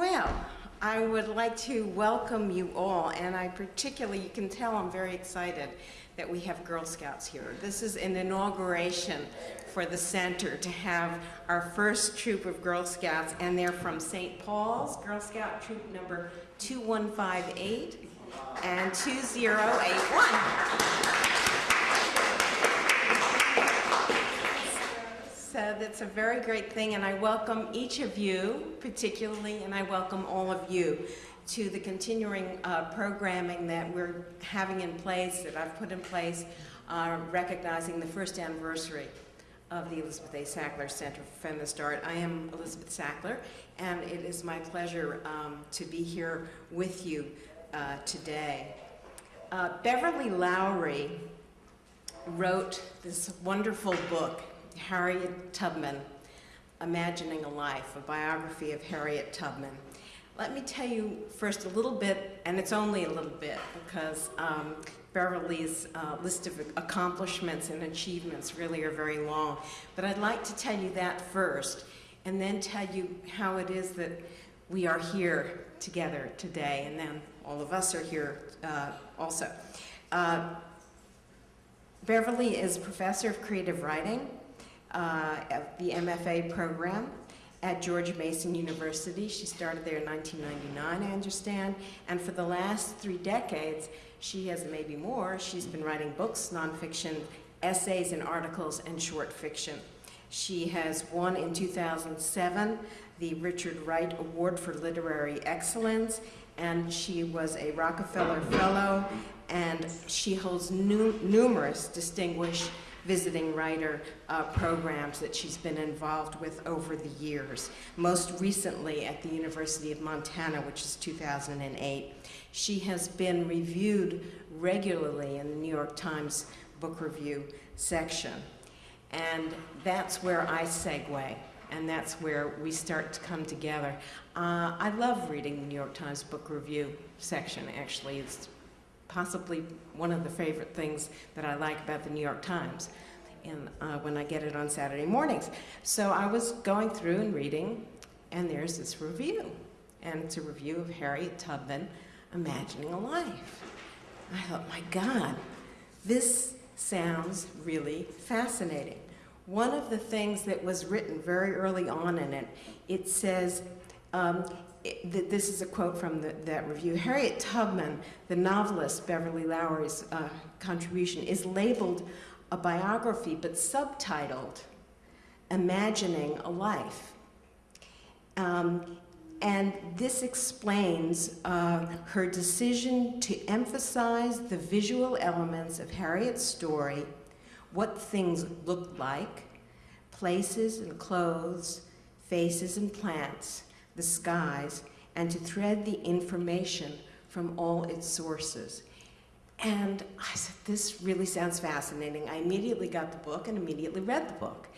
Well, I would like to welcome you all, and I particularly, you can tell I'm very excited that we have Girl Scouts here. This is an inauguration for the center to have our first troop of Girl Scouts, and they're from St. Paul's, Girl Scout Troop number 2158 and 2081. So that's a very great thing, and I welcome each of you particularly, and I welcome all of you to the continuing uh, programming that we're having in place, that I've put in place, uh, recognizing the first anniversary of the Elizabeth A. Sackler Center for Feminist Art. I am Elizabeth Sackler, and it is my pleasure um, to be here with you uh, today. Uh, Beverly Lowry wrote this wonderful book, Harriet Tubman, Imagining a Life, a biography of Harriet Tubman. Let me tell you first a little bit, and it's only a little bit, because um, Beverly's uh, list of accomplishments and achievements really are very long. But I'd like to tell you that first, and then tell you how it is that we are here together today, and then all of us are here uh, also. Uh, Beverly is professor of creative writing uh, the MFA program at George Mason University. She started there in 1999, I understand, and for the last three decades, she has maybe more, she's been writing books, nonfiction, essays and articles, and short fiction. She has won in 2007 the Richard Wright Award for Literary Excellence, and she was a Rockefeller Fellow, and she holds nu numerous distinguished visiting writer uh, programs that she's been involved with over the years, most recently at the University of Montana, which is 2008. She has been reviewed regularly in the New York Times Book Review section. And that's where I segue, and that's where we start to come together. Uh, I love reading the New York Times Book Review section, actually. It's possibly one of the favorite things that I like about the New York Times and, uh, when I get it on Saturday mornings. So I was going through and reading, and there's this review. And it's a review of Harriet Tubman, Imagining a Life. I thought, my God, this sounds really fascinating. One of the things that was written very early on in it, it says, um, it, this is a quote from the, that review. Harriet Tubman, the novelist Beverly Lowry's uh, contribution, is labeled a biography but subtitled Imagining a Life. Um, and this explains uh, her decision to emphasize the visual elements of Harriet's story, what things looked like, places and clothes, faces and plants, the skies, and to thread the information from all its sources. And I said, this really sounds fascinating. I immediately got the book and immediately read the book.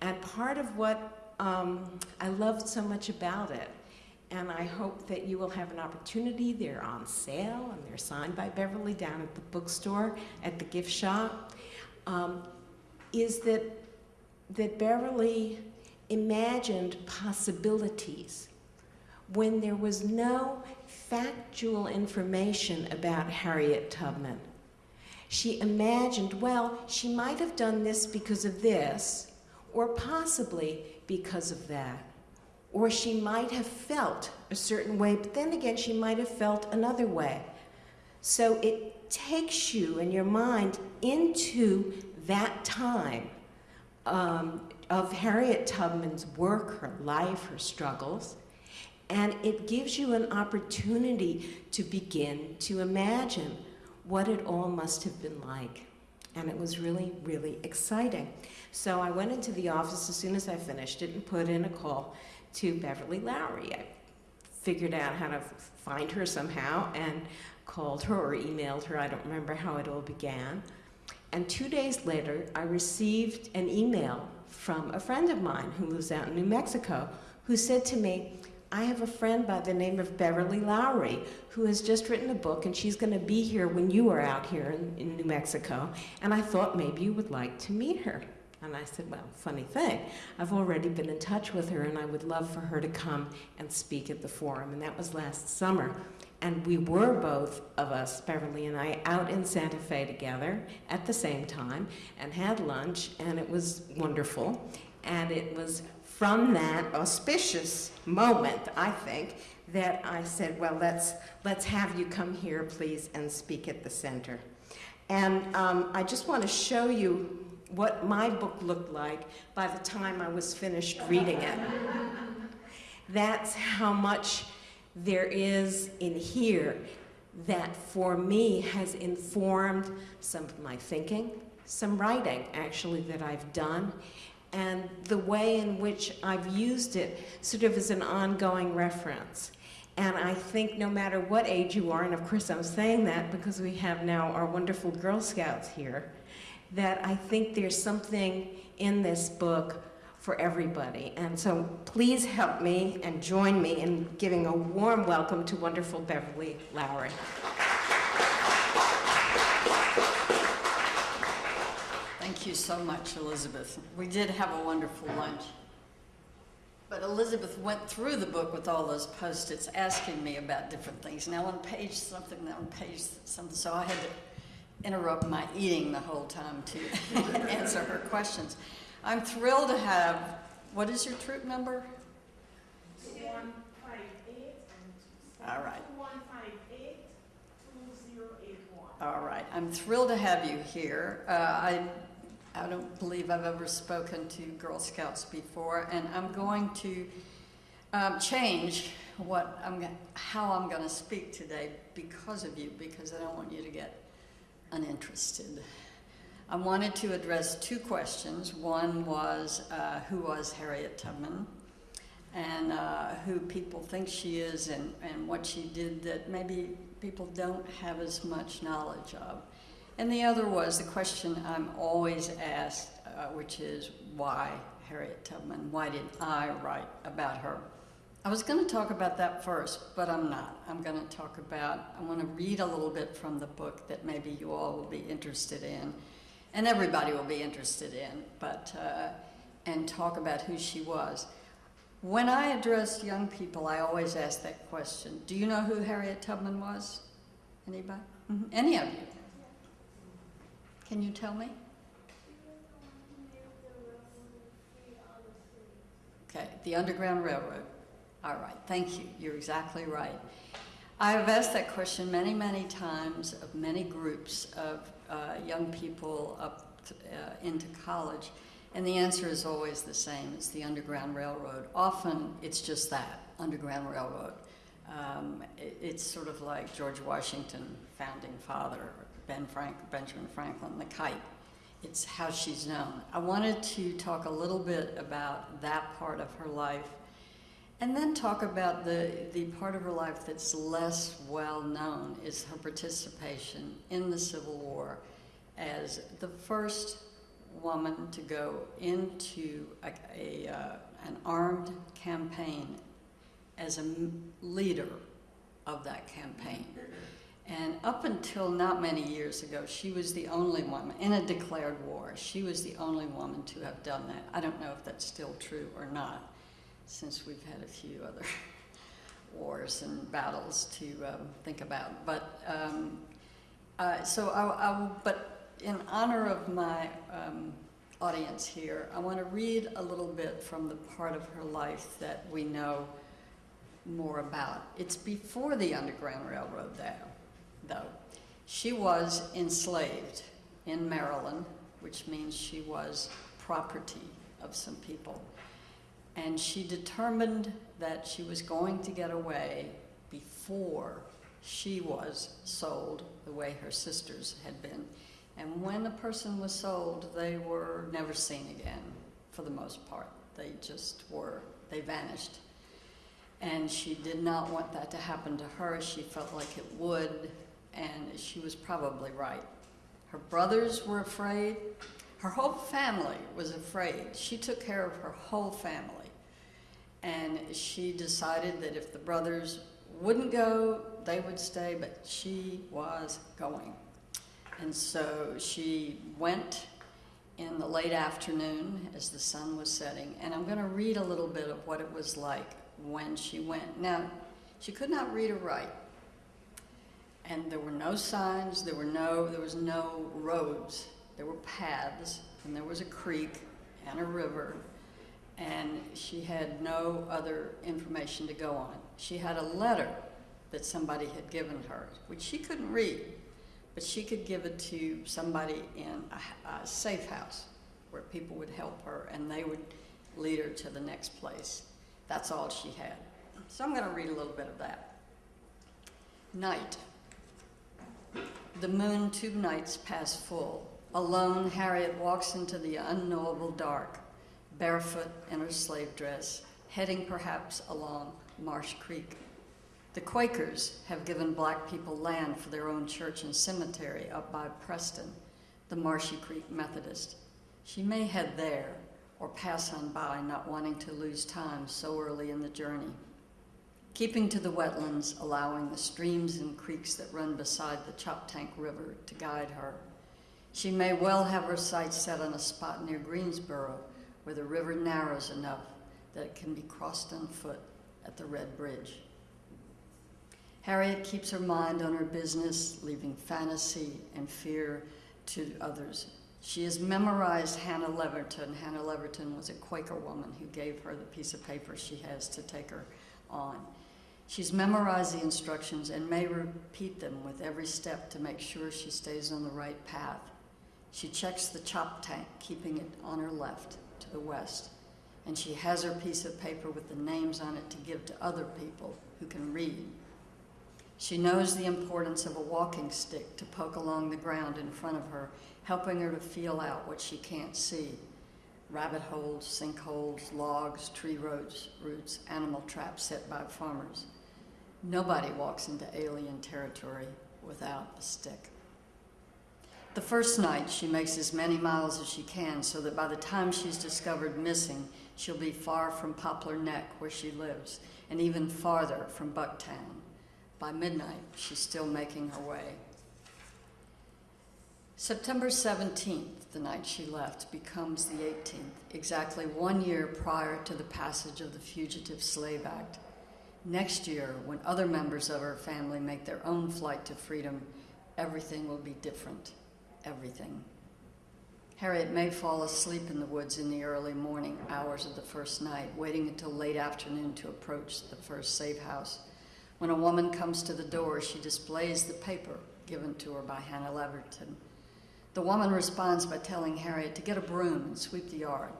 And part of what um, I loved so much about it, and I hope that you will have an opportunity, they're on sale and they're signed by Beverly down at the bookstore, at the gift shop, um, is that, that Beverly imagined possibilities when there was no factual information about Harriet Tubman. She imagined, well, she might have done this because of this, or possibly because of that. Or she might have felt a certain way, but then again, she might have felt another way. So it takes you and your mind into that time um, of Harriet Tubman's work, her life, her struggles, and it gives you an opportunity to begin to imagine what it all must have been like. And it was really, really exciting. So I went into the office as soon as I finished it and put in a call to Beverly Lowry. I figured out how to find her somehow and called her or emailed her. I don't remember how it all began. And two days later, I received an email from a friend of mine who lives out in New Mexico who said to me, I have a friend by the name of Beverly Lowry who has just written a book and she's going to be here when you are out here in, in, New Mexico. And I thought maybe you would like to meet her. And I said, Well, funny thing, I've already been in touch with her and I would love for her to come and speak at the forum. And that was last summer. And we were both of us, Beverly and I, out in Santa Fe together at the same time and had lunch, and it was wonderful. And it was from that auspicious moment, I think, that I said, well, let's, let's have you come here, please, and speak at the center. And um, I just want to show you what my book looked like by the time I was finished reading it. That's how much there is in here that for me has informed some of my thinking, some writing actually that I've done, and the way in which I've used it sort of as an ongoing reference. And I think no matter what age you are, and of course I'm saying that because we have now our wonderful Girl Scouts here, that I think there's something in this book for everybody. And so please help me and join me in giving a warm welcome to wonderful Beverly Lowry. Thank you so much, Elizabeth. We did have a wonderful lunch. But Elizabeth went through the book with all those post-its asking me about different things. Now on page something, now on page something. So I had to interrupt my eating the whole time to answer her questions. I'm thrilled to have, what is your troop number? One five eight and All right. one five eight two zero eight one. All right, I'm thrilled to have you here. Uh, I, I don't believe I've ever spoken to Girl Scouts before, and I'm going to um, change what I'm, how I'm going to speak today because of you, because I don't want you to get uninterested. I wanted to address two questions. One was, uh, who was Harriet Tubman? and uh, who people think she is and, and what she did that maybe people don't have as much knowledge of. And the other was the question I'm always asked, uh, which is why Harriet Tubman? Why did I write about her? I was going to talk about that first, but I'm not. I'm going to talk about, I want to read a little bit from the book that maybe you all will be interested in, and everybody will be interested in, but, uh, and talk about who she was. When I address young people, I always ask that question. Do you know who Harriet Tubman was? Anybody? Mhm. Any of you? Can you tell me? Okay, the Underground Railroad. All right, thank you. You're exactly right. I have asked that question many, many times of many groups of uh, young people up to, uh, into college, and the answer is always the same. It's the Underground Railroad. Often it's just that, Underground Railroad. Um, it, it's sort of like George Washington, founding father, Ben Frank, Benjamin Franklin, the kite. It's how she's known. I wanted to talk a little bit about that part of her life and then talk about the, the part of her life that's less well known is her participation in the Civil War as the first woman to go into a, a, uh, an armed campaign as a leader of that campaign. And up until not many years ago, she was the only woman in a declared war. She was the only woman to have done that. I don't know if that's still true or not, since we've had a few other wars and battles to um, think about. But um, uh, so, I, I but in honor of my um, audience here, I want to read a little bit from the part of her life that we know more about. It's before the Underground Railroad, though. Though. She was enslaved in Maryland, which means she was property of some people. And she determined that she was going to get away before she was sold the way her sisters had been. And when a person was sold, they were never seen again, for the most part. They just were, they vanished. And she did not want that to happen to her. She felt like it would, and she was probably right. Her brothers were afraid. Her whole family was afraid. She took care of her whole family. And she decided that if the brothers wouldn't go, they would stay, but she was going. And so she went in the late afternoon as the sun was setting, and I'm going to read a little bit of what it was like when she went. Now, she could not read or write, and there were no signs. There were no. There was no roads. There were paths, and there was a creek and a river, and she had no other information to go on. She had a letter that somebody had given her, which she couldn't read, but she could give it to somebody in a, a safe house where people would help her and they would lead her to the next place. That's all she had. So I'm going to read a little bit of that. Night. The moon two nights pass full. Alone, Harriet walks into the unknowable dark, barefoot in her slave dress, heading perhaps along Marsh Creek. The Quakers have given black people land for their own church and cemetery up by Preston, the Marshy Creek Methodist. She may head there or pass on by, not wanting to lose time so early in the journey. Keeping to the wetlands, allowing the streams and creeks that run beside the Choptank River to guide her. She may well have her sights set on a spot near Greensboro where the river narrows enough that it can be crossed on foot at the Red Bridge. Harriet keeps her mind on her business, leaving fantasy and fear to others. She has memorized Hannah Leverton. Hannah Leverton was a Quaker woman who gave her the piece of paper she has to take her on. She's memorized the instructions and may repeat them with every step to make sure she stays on the right path. She checks the Choptank, keeping it on her left to the west, and she has her piece of paper with the names on it to give to other people who can read. She knows the importance of a walking stick to poke along the ground in front of her, helping her to feel out what she can't see. Rabbit holes, sinkholes, logs, tree roots, roots, animal traps set by farmers. Nobody walks into alien territory without a stick. The first night, she makes as many miles as she can so that by the time she's discovered missing, she'll be far from Poplar Neck, where she lives, and even farther from Bucktown. By midnight, she's still making her way. September 17th, the night she left, becomes the 18th, exactly one year prior to the passage of the Fugitive Slave Act. Next year, when other members of her family make their own flight to freedom, everything will be different. Everything. Harriet may fall asleep in the woods in the early morning hours of the first night, waiting until late afternoon to approach the first safe house. When a woman comes to the door, she displays the paper given to her by Hannah Leverton. The woman responds by telling Harriet to get a broom and sweep the yard.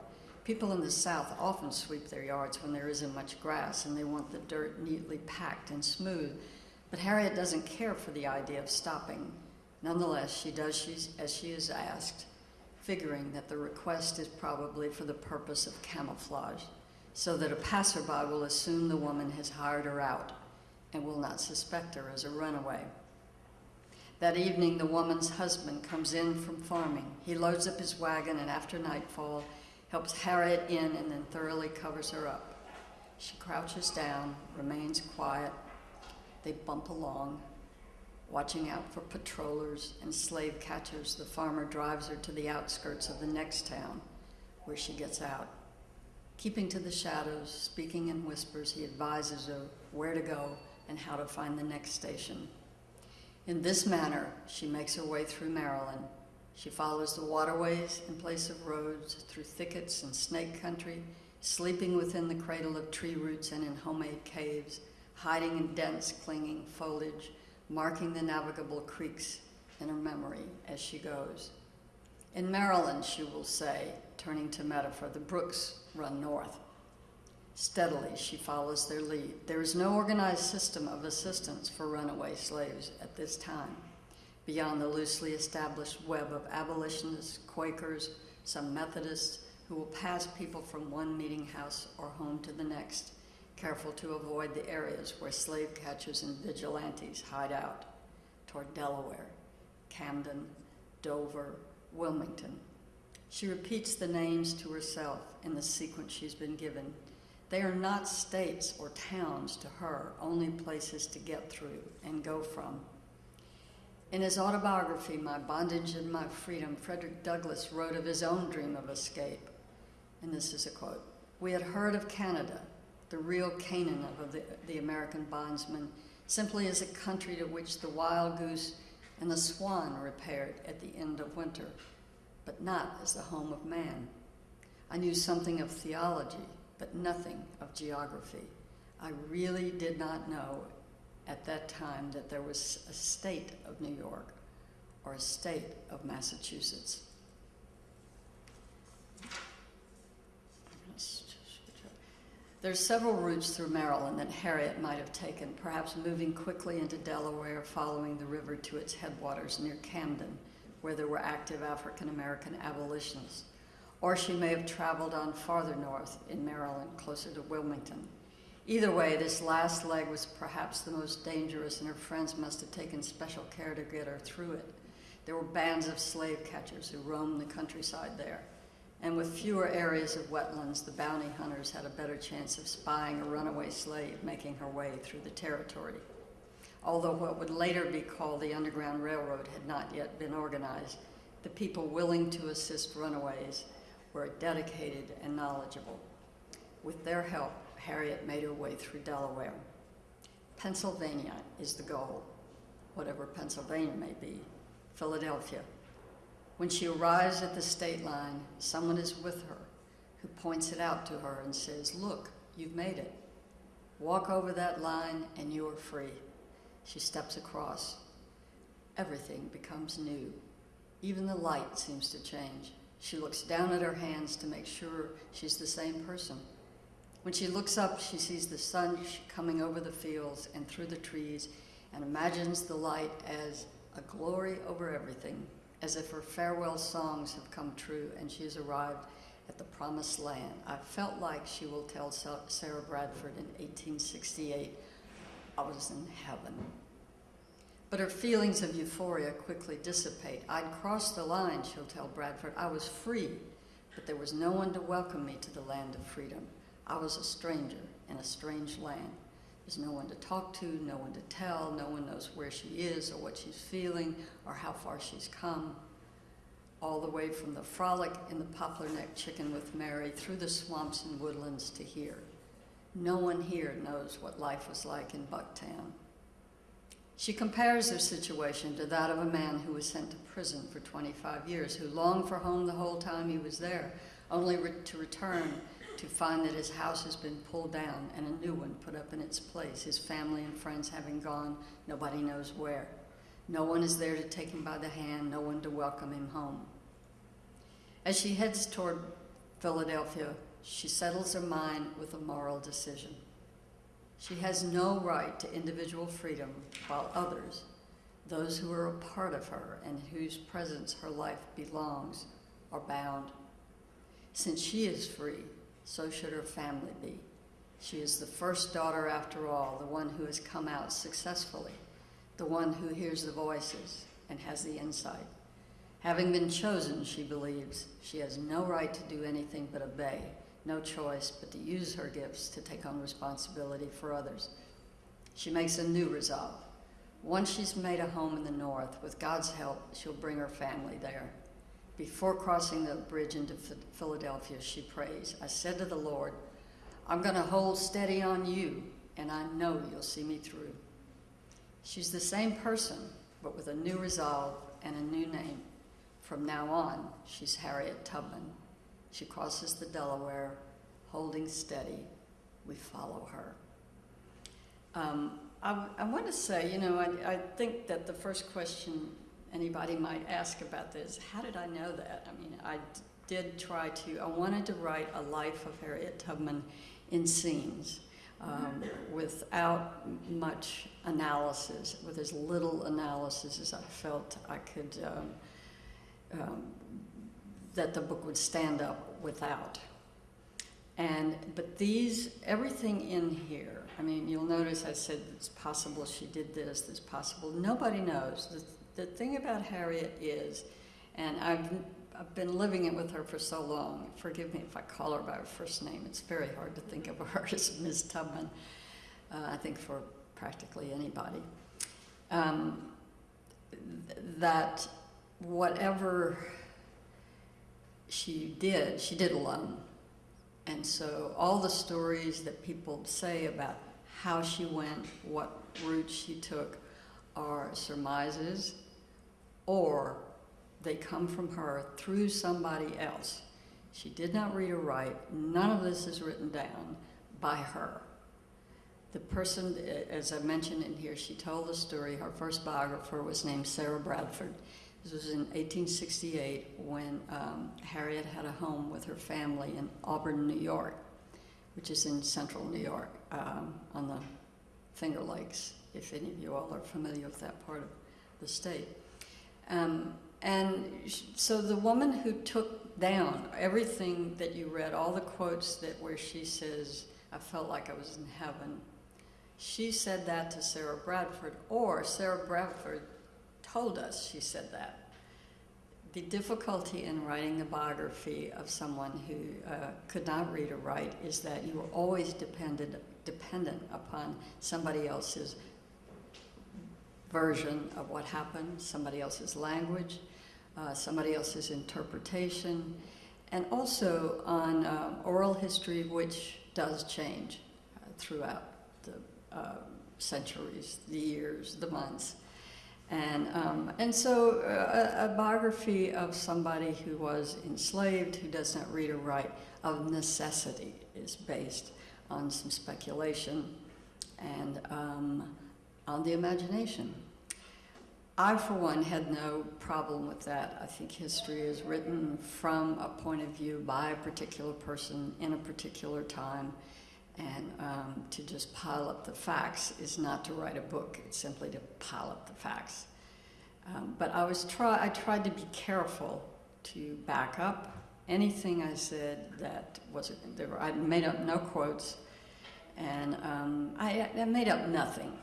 People in the South often sweep their yards when there isn't much grass and they want the dirt neatly packed and smooth. But Harriet doesn't care for the idea of stopping. Nonetheless, she does as she is asked, figuring that the request is probably for the purpose of camouflage, so that a passerby will assume the woman has hired her out and will not suspect her as a runaway. That evening, the woman's husband comes in from farming. He loads up his wagon and after nightfall, helps Harriet in and then thoroughly covers her up. She crouches down, remains quiet. They bump along, watching out for patrollers and slave catchers. The farmer drives her to the outskirts of the next town, where she gets out. Keeping to the shadows, speaking in whispers, he advises her where to go and how to find the next station. In this manner, she makes her way through Maryland. She follows the waterways in place of roads, through thickets and snake country, sleeping within the cradle of tree roots and in homemade caves, hiding in dense, clinging foliage, marking the navigable creeks in her memory as she goes. In Maryland, she will say, turning to metaphor, the brooks run north. Steadily, she follows their lead. There is no organized system of assistance for runaway slaves at this time, beyond the loosely established web of abolitionists, Quakers, some Methodists, who will pass people from one meeting house or home to the next, careful to avoid the areas where slave catchers and vigilantes hide out, toward Delaware, Camden, Dover, Wilmington. She repeats the names to herself in the sequence she's been given they are not states or towns to her, only places to get through and go from. In his autobiography, My Bondage and My Freedom, Frederick Douglass wrote of his own dream of escape. And this is a quote We had heard of Canada, the real Canaan of the, the American bondsman, simply as a country to which the wild goose and the swan repaired at the end of winter, but not as the home of man. I knew something of theology, but nothing of geography. I really did not know at that time that there was a state of New York or a state of Massachusetts. There's several routes through Maryland that Harriet might have taken, perhaps moving quickly into Delaware, following the river to its headwaters near Camden, where there were active African American abolitionists. Or she may have traveled on farther north in Maryland, closer to Wilmington. Either way, this last leg was perhaps the most dangerous, and her friends must have taken special care to get her through it. There were bands of slave catchers who roamed the countryside there. And with fewer areas of wetlands, the bounty hunters had a better chance of spying a runaway slave making her way through the territory. Although what would later be called the Underground Railroad had not yet been organized, the people willing to assist runaways were dedicated and knowledgeable. With their help, Harriet made her way through Delaware. Pennsylvania is the goal, whatever Pennsylvania may be, Philadelphia. When she arrives at the state line, someone is with her who points it out to her and says, Look, you've made it. Walk over that line and you are free. She steps across. Everything becomes new. Even the light seems to change. She looks down at her hands to make sure she's the same person. When she looks up, she sees the sun coming over the fields and through the trees and imagines the light as a glory over everything, as if her farewell songs have come true and she has arrived at the promised land. I felt like she will tell Sarah Bradford in 1868, I was in heaven. But her feelings of euphoria quickly dissipate. I'd crossed the line, she'll tell Bradford. I was free, but there was no one to welcome me to the land of freedom. I was a stranger in a strange land. There's no one to talk to, no one to tell, no one knows where she is or what she's feeling or how far she's come. All the way from the frolic in the poplar neck chicken with Mary through the swamps and woodlands to here. No one here knows what life was like in Bucktown. She compares her situation to that of a man who was sent to prison for 25 years, who longed for home the whole time he was there, only re- to return to find that his house has been pulled down and a new one put up in its place, his family and friends having gone nobody knows where. No one is there to take him by the hand, no one to welcome him home. As she heads toward Philadelphia, she settles her mind with a moral decision. She has no right to individual freedom, while others, those who are a part of her and whose presence her life belongs, are bound. Since she is free, so should her family be. She is the first daughter, after all, the one who has come out successfully, the one who hears the voices and has the insight. Having been chosen, she believes, she has no right to do anything but obey, no choice but to use her gifts to take on responsibility for others. She makes a new resolve. Once she's made a home in the north, with God's help, she'll bring her family there. Before crossing the bridge into Philadelphia, she prays, I said to the Lord, I'm going to hold steady on you, and I know you'll see me through. She's the same person, but with a new resolve and a new name. From now on, she's Harriet Tubman. She crosses the Delaware, holding steady. We follow her. Um, I, I want to say, you know, I, I think that the first question anybody might ask about this. How did I know that? I mean, I did try to, I wanted to write a life of Harriet Tubman in scenes um, without much analysis, with as little analysis as I felt I could, um, um, that the book would stand up without. And, but these, everything in here, I mean, you'll notice I said it's possible she did this, it's possible, nobody knows. The, thing about Harriet is, and I've, I've been living it with her for so long, forgive me if I call her by her first name, it's very hard to think of her as Ms. Tubman, uh, I think for practically anybody. Um, that whatever she did, she did alone. And so all the stories that people say about how she went, what route she took, are surmises or they come from her through somebody else. She did not read or write. None of this is written down by her. The person, as I mentioned in here, she told the story. Her first biographer was named Sarah Bradford. This was in 1868 when um, Harriet had a home with her family in Auburn, New York, which is in central New York um, on the Finger Lakes, if any of you all are familiar with that part of the state. Um, and so the woman who took down everything that you read, all the quotes that where she says, I felt like I was in heaven, she said that to Sarah Bradford, or Sarah Bradford told us she said that. The difficulty in writing the biography of someone who uh, could not read or write is that you were always dependent, dependent upon somebody else's version of what happened, somebody else's language, uh, somebody else's interpretation, and also on um, oral history, which does change uh, throughout the uh, centuries, the years, the months. And, um, and so uh, a, a biography of somebody who was enslaved, who does not read or write, of necessity is based on some speculation and um, on the imagination. I, for one, had no problem with that. I think history is written from a point of view by a particular person in a particular time. And um, to just pile up the facts is not to write a book, it's simply to pile up the facts. Um, but I, was try- I tried to be careful to back up anything I said that was, there I made up no quotes, and um, I, I made up nothing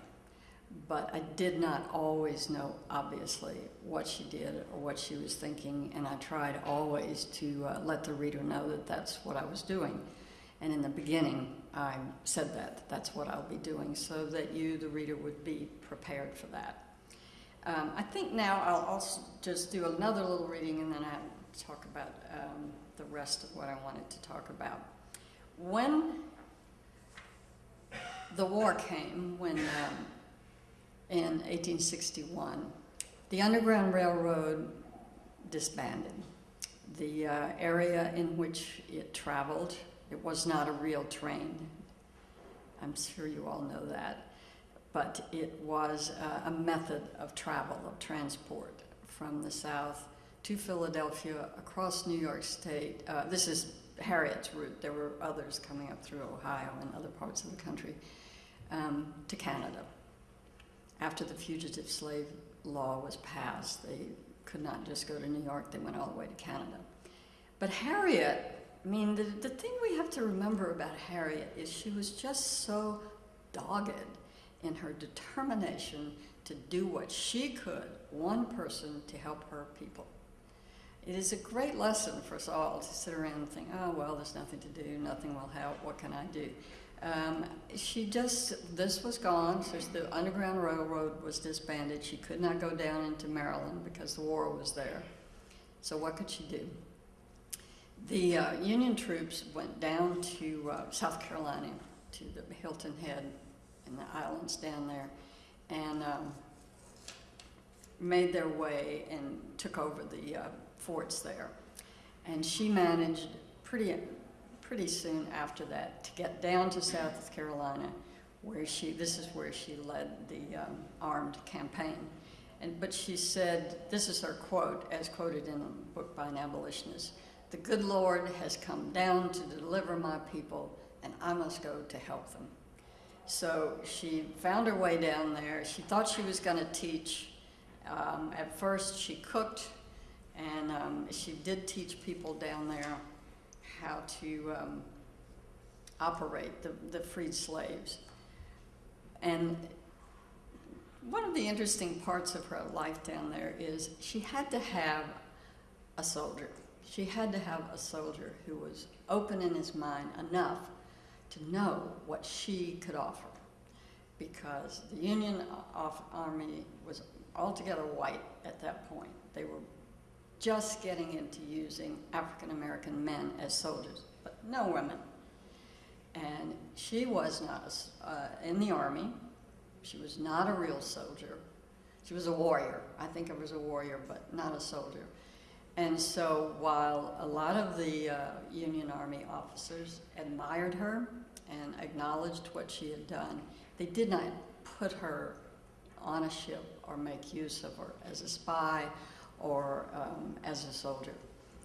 but I did not always know, obviously, what she did or what she was thinking, and I tried always to uh, let the reader know that that's what I was doing. And in the beginning, I said that, that's what I'll be doing, so that you, the reader, would be prepared for that. Um, I think now I'll also just do another little reading and then I'll talk about um, the rest of what I wanted to talk about. When the war came, when um, in 1861. The Underground Railroad disbanded. The uh, area in which it traveled, it was not a real train. I'm sure you all know that. But it was uh, a method of travel, of transport from the south to Philadelphia, across New York State. Uh, this is Harriet's route. There were others coming up through Ohio and other parts of the country um, to Canada after the fugitive slave law was passed, they could not just go to New York, they went all the way to Canada. But Harriet, I mean, the, the thing we have to remember about Harriet is she was just so dogged in her determination to do what she could, one person, to help her people. It is a great lesson for us all to sit around and think, oh, well, there's nothing to do, nothing will help, what can I do? Um, she just, this was gone, so the Underground Railroad was disbanded. She could not go down into Maryland because the war was there. So what could she do? The uh, Union troops went down to uh, South Carolina, to the Hilton Head and the islands down there, and um, made their way and took over the uh, forts there. And she managed pretty pretty soon after that to get down to South Carolina, where she, this is where she led the um, armed campaign. And, but she said, this is her quote, as quoted in a book by an abolitionist, the good Lord has come down to deliver my people, and I must go to help them. So she found her way down there. She thought she was going to teach. Um, at first, she cooked, and um, she did teach people down there how to um, operate the, the freed slaves. And one of the interesting parts of her life down there is she had to have a soldier. She had to have a soldier who was open in his mind enough to know what she could offer. Because the Union Army was altogether white at that point. They were just getting into using African American men as soldiers, but no women. And she was not uh, in the army. She was not a real soldier. She was a warrior. I think I was a warrior, but not a soldier. And so while a lot of the uh, Union Army officers admired her and acknowledged what she had done, they did not put her on a ship or make use of her as a spy or um, as a soldier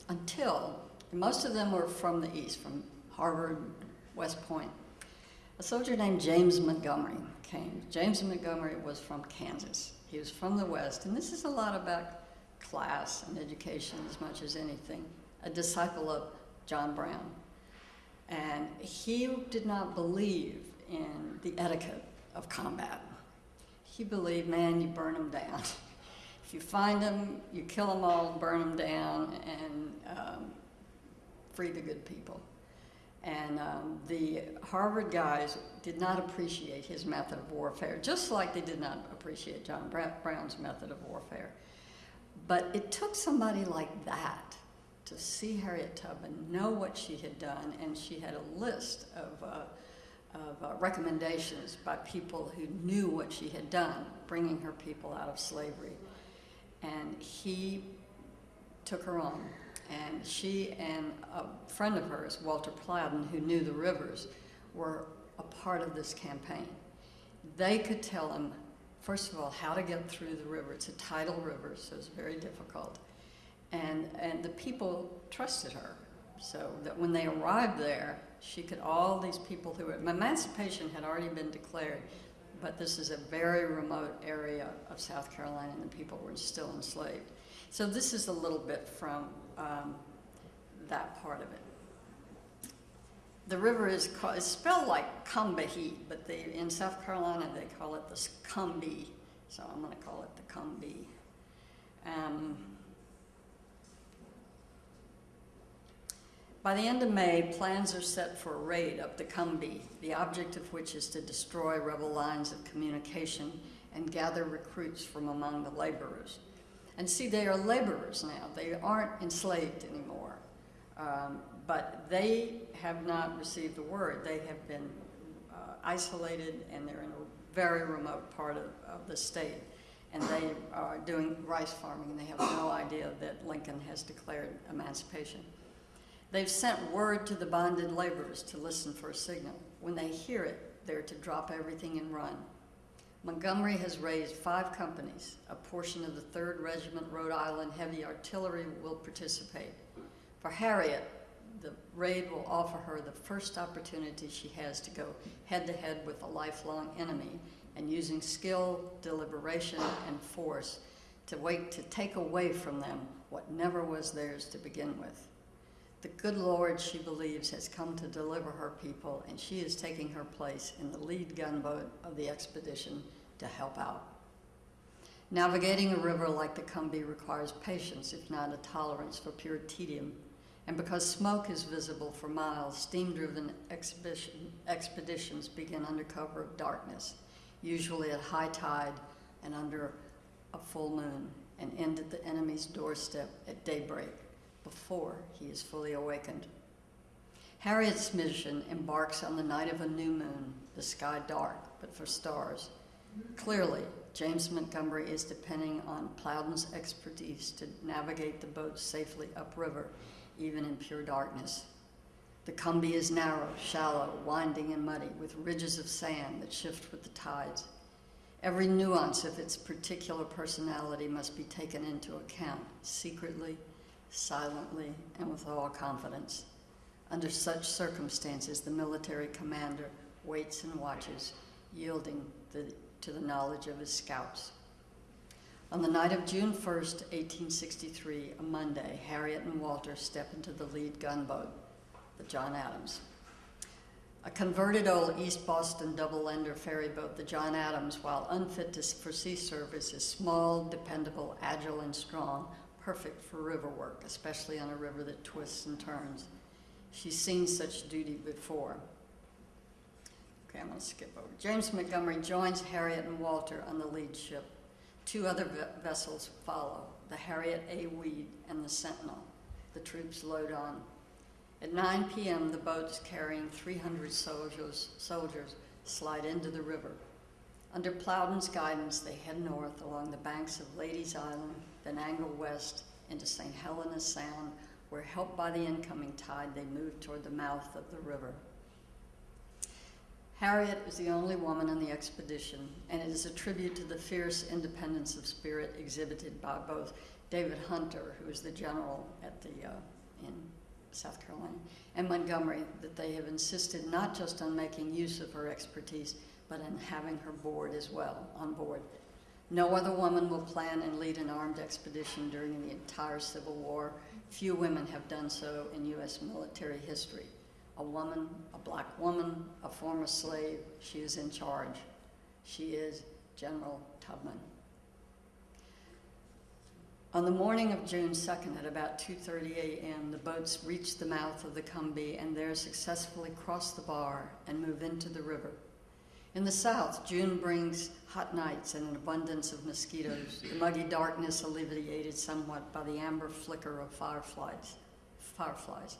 until most of them were from the east, from Harvard, West Point. A soldier named James Montgomery came. James Montgomery was from Kansas. He was from the West, and this is a lot about class and education as much as anything. A disciple of John Brown. And he did not believe in the etiquette of combat. He believed, man, you burn them down. If you find them, you kill them all, burn them down, and um, free the good people. And um, the Harvard guys did not appreciate his method of warfare, just like they did not appreciate John Brown's method of warfare. But it took somebody like that to see Harriet Tubman, know what she had done, and she had a list of, uh, of uh, recommendations by people who knew what she had done, bringing her people out of slavery. And he took her on. And she and a friend of hers, Walter Plowden, who knew the rivers, were a part of this campaign. They could tell him, first of all, how to get through the river. It's a tidal river, so it's very difficult. And, and the people trusted her, so that when they arrived there, she could, all these people who were, emancipation had already been declared, but this is a very remote area of South Carolina and the people were still enslaved. So this is a little bit from um, that part of it. The river is called, it's spelled like Combahee, but they, in South Carolina they call it the Combee, so I'm going to call it the Combee. Um, By the end of May, plans are set for a raid up the Combee, the object of which is to destroy rebel lines of communication and gather recruits from among the laborers. And see, they are laborers now. They aren't enslaved anymore. Um, but they have not received the word. They have been uh, isolated and they're in a very remote part of, of the state. And they are doing rice farming and they have no idea that Lincoln has declared emancipation. They've sent word to the bonded laborers to listen for a signal. When they hear it, they're to drop everything and run. Montgomery has raised five companies. A portion of the 3rd Regiment Rhode Island Heavy Artillery will participate. For Harriet, the raid will offer her the first opportunity she has to go head to head with a lifelong enemy and using skill, deliberation, and force to wait to take away from them what never was theirs to begin with. The good Lord, she believes, has come to deliver her people, and she is taking her place in the lead gunboat of the expedition to help out. Navigating a river like the Combee requires patience, if not a tolerance for pure tedium. And because smoke is visible for miles, steam-driven expeditions begin under cover of darkness, usually at high tide and under a full moon, and end at the enemy's doorstep at daybreak before he is fully awakened. Harriet's mission embarks on the night of a new moon, the sky dark, but for stars. Clearly, James Montgomery is depending on Plowden's expertise to navigate the boat safely upriver, even in pure darkness. The Combee is narrow, shallow, winding, and muddy, with ridges of sand that shift with the tides. Every nuance of its particular personality must be taken into account, secretly, silently, and with all confidence. Under such circumstances, the military commander waits and watches, yielding the, to the knowledge of his scouts. On the night of June 1st, 1863, a Monday, Harriet and Walter step into the lead gunboat, the John Adams. A converted old East Boston double-ender ferry boat, the John Adams, while unfit to, for sea service, is small, dependable, agile, and strong, perfect for river work, especially on a river that twists and turns. She's seen such duty before. Okay, I'm going to skip over. James Montgomery joins Harriet and Walter on the lead ship. Two other ve- vessels follow, the Harriet A. Weed and the Sentinel. The troops load on. At 9 p.m., the boats carrying 300 soldiers, soldiers slide into the river. Under Plowden's guidance, they head north along the banks of Ladies Island, then angle west into St. Helena Sound, where, helped by the incoming tide, they moved toward the mouth of the river. Harriet is the only woman in the expedition, and it is a tribute to the fierce independence of spirit exhibited by both David Hunter, who is the general at the, uh, in South Carolina, and Montgomery that they have insisted not just on making use of her expertise, but in having her board as well, on board. No other woman will plan and lead an armed expedition during the entire Civil War. Few women have done so in U.S. military history. A woman, a black woman, a former slave, she is in charge. She is General Tubman. On the morning of June 2nd at about 2:30 a.m., the boats reach the mouth of the Combahee and there successfully cross the bar and move into the river. In the south, June brings hot nights and an abundance of mosquitoes, the muggy darkness alleviated somewhat by the amber flicker of fireflies. Fireflies.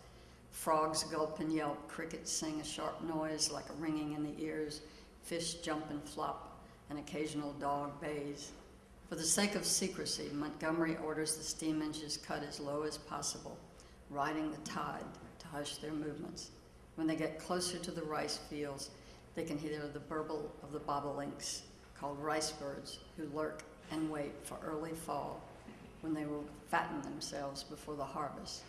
Frogs gulp and yelp, crickets sing a sharp noise like a ringing in the ears, fish jump and flop, an occasional dog bays. For the sake of secrecy, Montgomery orders the steam engines cut as low as possible, riding the tide to hush their movements. When they get closer to the rice fields, they can hear the burble of the bobolinks, called rice birds, who lurk and wait for early fall when they will fatten themselves before the harvest.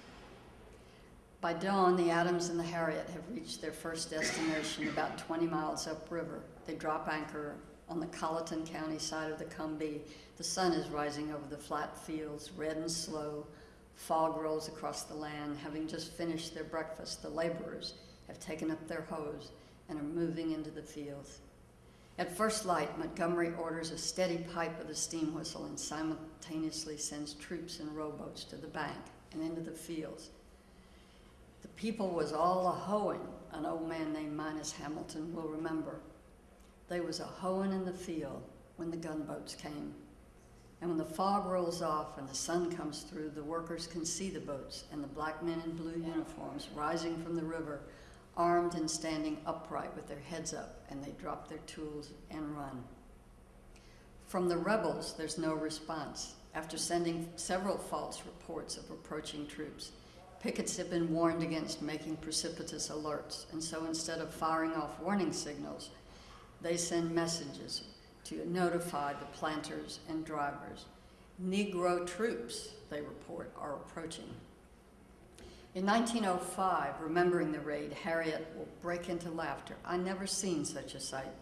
By dawn, the Adams and the Harriet have reached their first destination about 20 miles upriver. They drop anchor on the Colleton County side of the Combahee. The sun is rising over the flat fields, red and slow. Fog rolls across the land. Having just finished their breakfast, the laborers have taken up their hoes and are moving into the fields. At first light, Montgomery orders a steady pipe of the steam whistle and simultaneously sends troops in rowboats to the bank and into the fields. The people was all a hoeing, an old man named Minus Hamilton will remember. They was a hoeing in the field when the gunboats came. And when the fog rolls off and the sun comes through, the workers can see the boats and the black men in blue uniforms rising from the river, armed and standing upright with their heads up, and they drop their tools and run. From the rebels, there's no response. After sending several false reports of approaching troops, pickets have been warned against making precipitous alerts, and so instead of firing off warning signals, they send messages to notify the planters and drivers. Negro troops, they report, are approaching. In 1905, remembering the raid, Harriet will break into laughter. I never seen such a sight.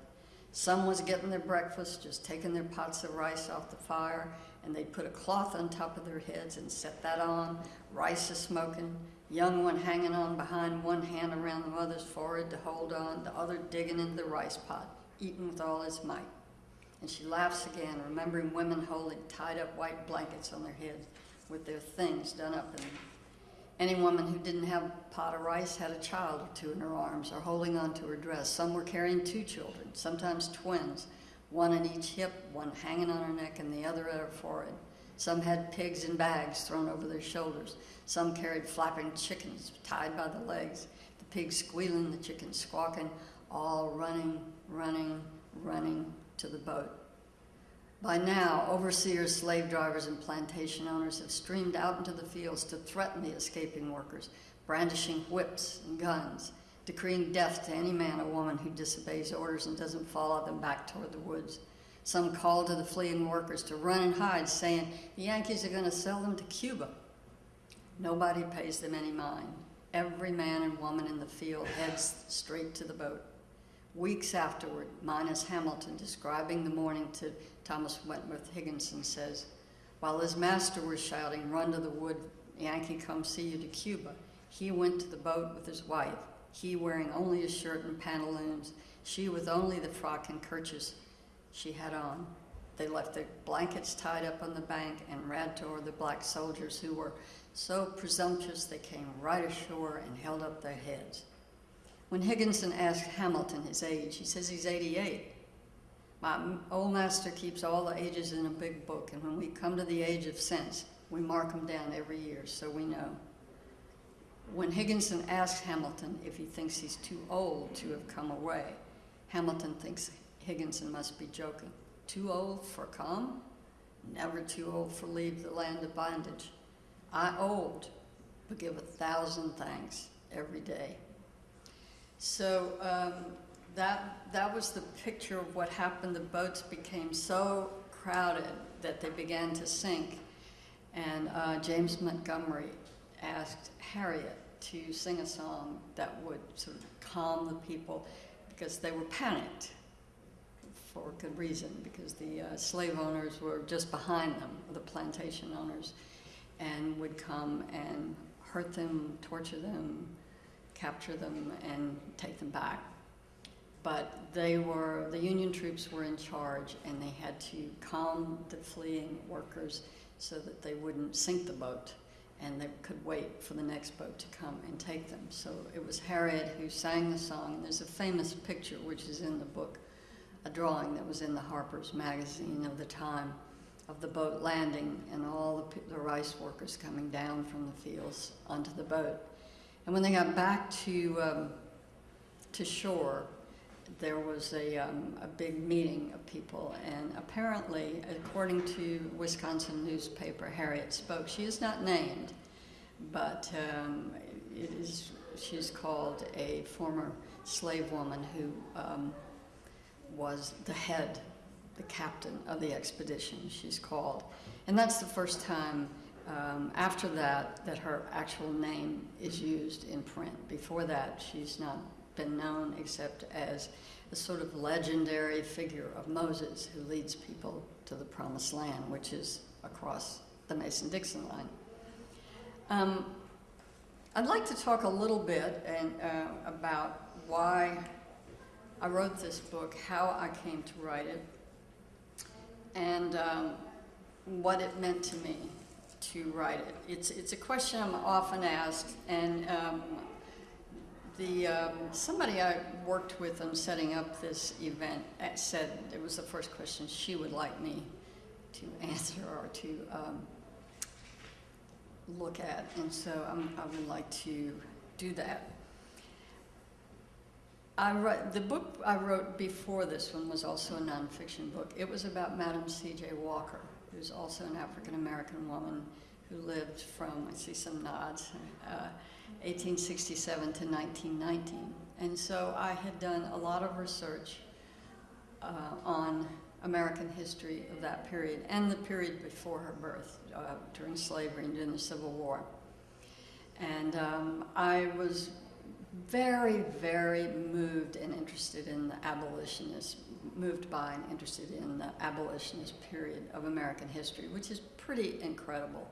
Some was getting their breakfast, just taking their pots of rice off the fire, and they'd put a cloth on top of their heads and set that on. Rice is smoking, young one hanging on behind one hand around the mother's forehead to hold on, the other digging into the rice pot, eating with all his might. And she laughs again, remembering women holding tied up white blankets on their heads with their things done up in them. Any woman who didn't have a pot of rice had a child or two in her arms or holding onto her dress. Some were carrying two children, sometimes twins, one in each hip, one hanging on her neck and the other at her forehead. Some had pigs in bags thrown over their shoulders. Some carried flapping chickens tied by the legs, the pigs squealing, the chickens squawking, all running, running, running to the boat. By now, overseers, slave drivers, and plantation owners have streamed out into the fields to threaten the escaping workers, brandishing whips and guns, decreeing death to any man or woman who disobeys orders and doesn't follow them back toward the woods. Some call to the fleeing workers to run and hide, saying the Yankees are going to sell them to Cuba. Nobody pays them any mind. Every man and woman in the field heads straight to the boat. Weeks afterward, Minus Hamilton, describing the morning to Thomas Wentworth Higginson, says, While his master was shouting, Run to the wood, Yankee, come see you to Cuba, he went to the boat with his wife, he wearing only a shirt and pantaloons, she with only the frock and kerchief she had on. They left their blankets tied up on the bank and ran toward the black soldiers who were so presumptuous they came right ashore and held up their heads. When Higginson asked Hamilton his age, he says he's 88. My old master keeps all the ages in a big book, and when we come to the age of sense, we mark them down every year so we know. When Higginson asks Hamilton if he thinks he's too old to have come away, Hamilton thinks Higginson must be joking. Too old for come? Never too old for leave the land of bondage. I old, but give a thousand thanks every day. So um, that that was the picture of what happened. The boats became so crowded that they began to sink, and uh, James Montgomery asked Harriet to sing a song that would sort of calm the people because they were panicked for good reason because the uh, slave owners were just behind them, the plantation owners, and would come and hurt them, torture them, capture them, and take them back. But they were, the Union troops were in charge, and they had to calm the fleeing workers so that they wouldn't sink the boat, and they could wait for the next boat to come and take them. So it was Harriet who sang the song. There's a famous picture, which is in the book, a drawing that was in the Harper's Magazine of the time of the boat landing and all the, the rice workers coming down from the fields onto the boat. And when they got back to, um, to shore, there was a, um, a big meeting of people, and apparently, according to Wisconsin newspaper, Harriet spoke. She is not named, but um, it is, she's called a former slave woman who um, was the head, the captain of the expedition, she's called. And that's the first time um, after that that her actual name is used in print. Before that, she's not been known except as a sort of legendary figure of Moses who leads people to the promised land, which is across the Mason Dixon line. Um, I'd like to talk a little bit and, uh, about why I wrote this book, how I came to write it, and um, what it meant to me to write it. It's, it's a question I'm often asked, and um, the, um, somebody I worked with on setting up this event uh, said it was the first question she would like me to answer or to um, look at, and so I'm, I would like to do that. I wrote, the book I wrote before this one was also a nonfiction book. It was about Madam C.J. Walker, who's also an African American woman who lived from, I see some nods, uh, 1867 to 1919. And so I had done a lot of research uh, on American history of that period and the period before her birth, uh, during slavery and during the Civil War. And um, I was very, very moved and interested in the abolitionist, moved by and interested in the abolitionist period of American history, which is pretty incredible.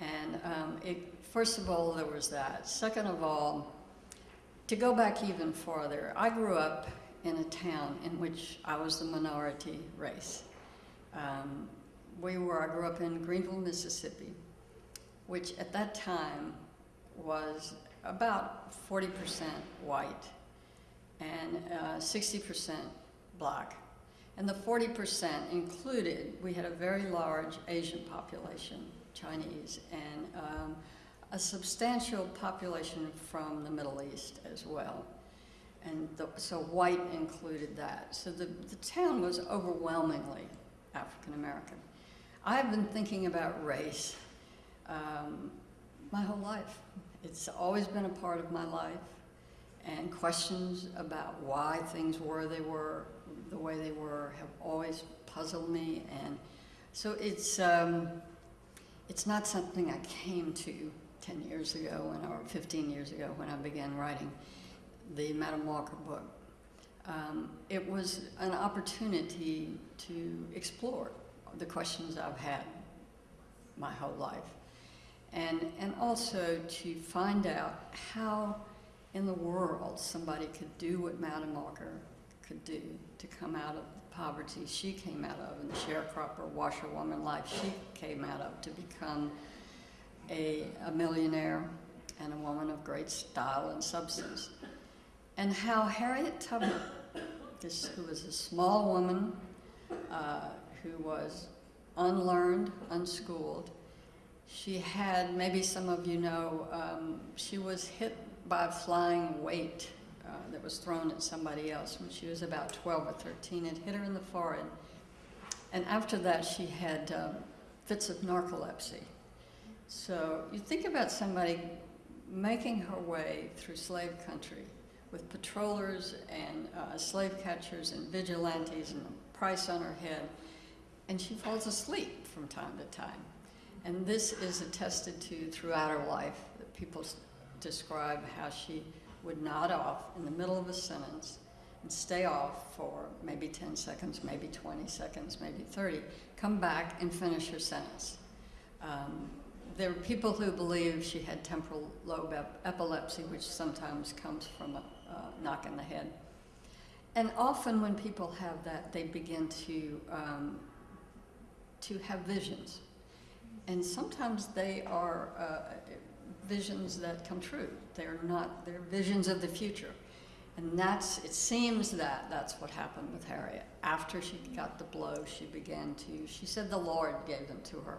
And um, it, first of all, there was that. Second of all, to go back even farther, I grew up in a town in which I was the minority race. Um, we were, I grew up in Greenville, Mississippi, which at that time was about 40% white and uh, 60% black. And the 40% included, we had a very large Asian population, Chinese, and um, a substantial population from the Middle East as well. And the, so white included that. So the, the town was overwhelmingly African American. I've been thinking about race um, my whole life. It's always been a part of my life, and questions about why things were they were the way they were have always puzzled me. And so it's um, it's not something I came to 10 years ago when, or 15 years ago when I began writing the Madam Walker book. Um, it was an opportunity to explore the questions I've had my whole life and, and also to find out how in the world somebody could do what Madam Walker could do to come out of poverty she came out of and the sharecropper washerwoman life she came out of to become a, a millionaire and a woman of great style and substance. And how Harriet Tubman this, who was a small woman uh, who was unlearned, unschooled. She had, maybe some of you know, um, she was hit by a flying weight uh, that was thrown at somebody else when she was about 12 or 13. It hit her in the forehead. And after that, she had um, fits of narcolepsy. So you think about somebody making her way through slave country with patrollers and uh, slave catchers and vigilantes and a price on her head, and she falls asleep from time to time. And this is attested to throughout her life. That people describe how she would nod off in the middle of a sentence and stay off for maybe 10 seconds, maybe 20 seconds, maybe 30, come back and finish her sentence. Um, there are people who believe she had temporal lobe ep- epilepsy, which sometimes comes from a uh, knock in the head. And often, when people have that, they begin to um, to have visions, and sometimes they are uh, visions that come true. They're not. They're visions of the future, and that's. It seems that that's what happened with Harriet. After she got the blow, she began to. She said the Lord gave them to her.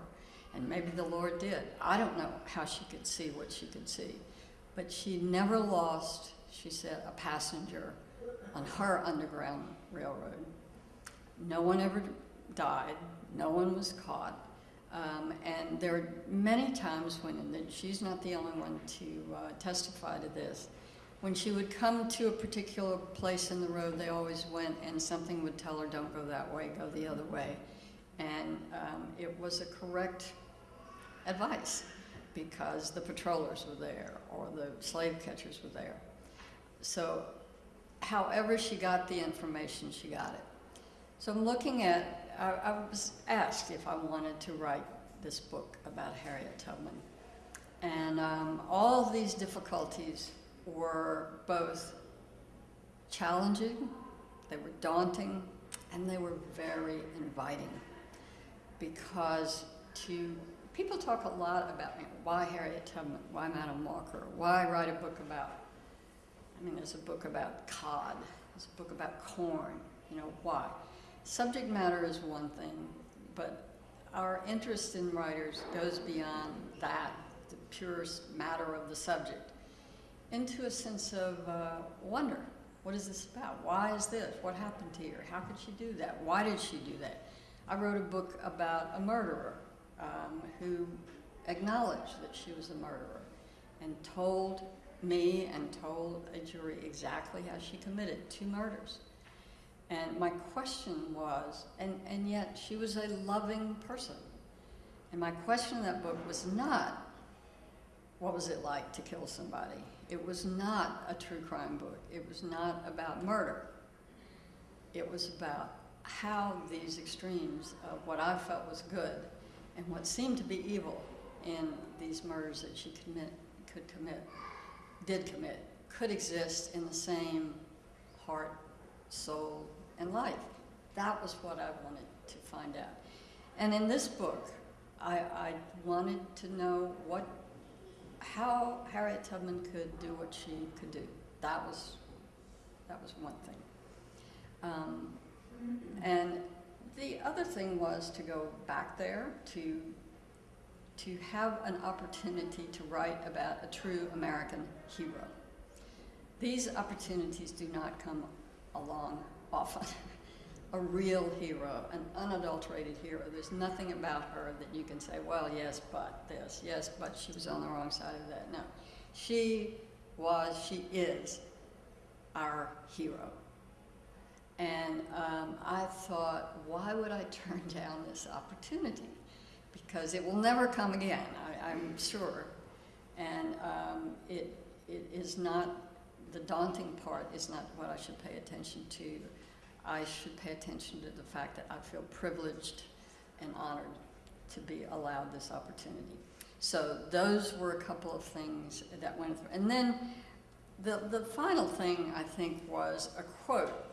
And maybe the Lord did. I don't know how she could see what she could see. But she never lost, she said, a passenger on her Underground Railroad. No one ever died, no one was caught. Um, and there are many times when, and she's not the only one to uh, testify to this, when she would come to a particular place in the road, they always went and something would tell her, don't go that way, go the other way. And um, it was a correct advice because the patrollers were there or the slave catchers were there. So, however, she got the information, she got it. So, I'm looking at, I, I was asked if I wanted to write this book about Harriet Tubman. And um, all of these difficulties were both challenging, they were daunting, and they were very inviting because to people talk a lot about why Harriet Tubman, why Madam Walker, why write a book about. I mean, there's a book about cod, there's a book about corn. You know why? Subject matter is one thing, but our interest in writers goes beyond that, the purest matter of the subject, into a sense of uh, wonder. What is this about? Why is this? What happened to her? How could she do that? Why did she do that? I wrote a book about a murderer um, who acknowledged that she was a murderer and told me and told a jury exactly how she committed two murders. And my question was, and, and yet she was a loving person. And my question in that book was not, what was it like to kill somebody? It was not a true crime book. It was not about murder. It was about how these extremes of what I felt was good and what seemed to be evil in these murders that she commit, could commit, did commit, could exist in the same heart, soul, and life. That was what I wanted to find out. And in this book, I, I wanted to know what, how Harriet Tubman could do what she could do. That was, that was one thing. Um, and the other thing was to go back there to to have an opportunity to write about a true American hero. These opportunities do not come along often. a real hero, an unadulterated hero. There's nothing about her that you can say, well, yes, but this, yes, but she was on the wrong side of that. No. She was, she is our hero. And um, I thought, why would I turn down this opportunity? Because it will never come again, I, I'm sure. And um, it, it is not, the daunting part is not what I should pay attention to. I should pay attention to the fact that I feel privileged and honored to be allowed this opportunity. So those were a couple of things that went through. And then the, the final thing, I think, was a quote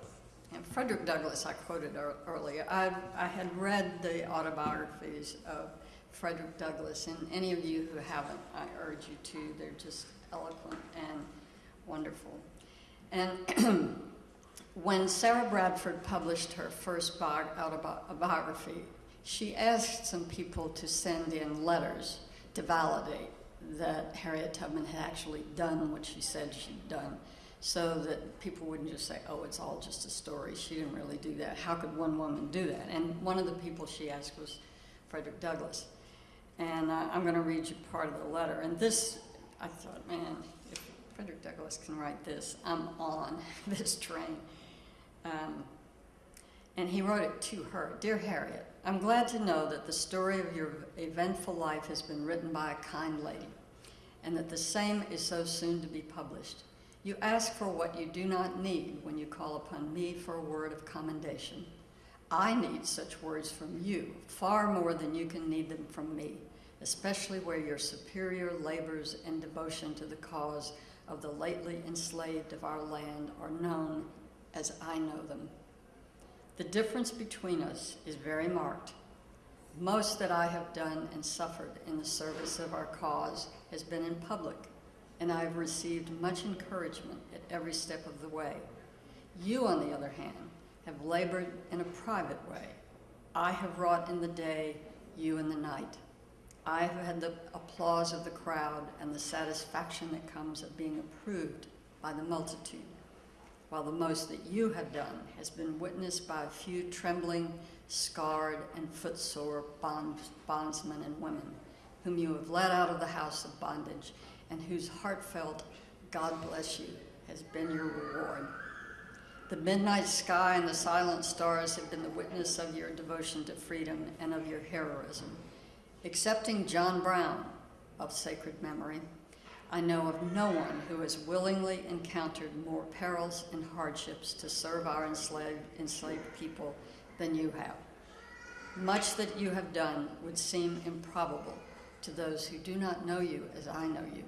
and Frederick Douglass, I quoted ear- earlier, I, I had read the autobiographies of Frederick Douglass, and any of you who haven't, I urge you to. They're just eloquent and wonderful. And when Sarah Bradford published her first autobiography, she asked some people to send in letters to validate that Harriet Tubman had actually done what she said she'd done, so that people wouldn't just say, oh, it's all just a story. She didn't really do that. How could one woman do that? And one of the people she asked was Frederick Douglass. And uh, I'm going to read you part of the letter. And this, I thought, man, if Frederick Douglass can write this, I'm on this train. Um, and he wrote it to her Dear Harriet, I'm glad to know that the story of your eventful life has been written by a kind lady, and that the same is so soon to be published. You ask for what you do not need when you call upon me for a word of commendation. I need such words from you far more than you can need them from me, especially where your superior labors and devotion to the cause of the lately enslaved of our land are known as I know them. The difference between us is very marked. Most that I have done and suffered in the service of our cause has been in public, and I have received much encouragement at every step of the way. You, on the other hand, have labored in a private way. I have wrought in the day, you in the night. I have had the applause of the crowd and the satisfaction that comes of being approved by the multitude while the most that you have done has been witnessed by a few trembling, scarred, and footsore bond, bondsmen and women, whom you have led out of the house of bondage, and whose heartfelt God bless you has been your reward. The midnight sky and the silent stars have been the witness of your devotion to freedom and of your heroism. Excepting John Brown of sacred memory, I know of no one who has willingly encountered more perils and hardships to serve our enslaved, enslaved people than you have. Much that you have done would seem improbable to those who do not know you as I know you.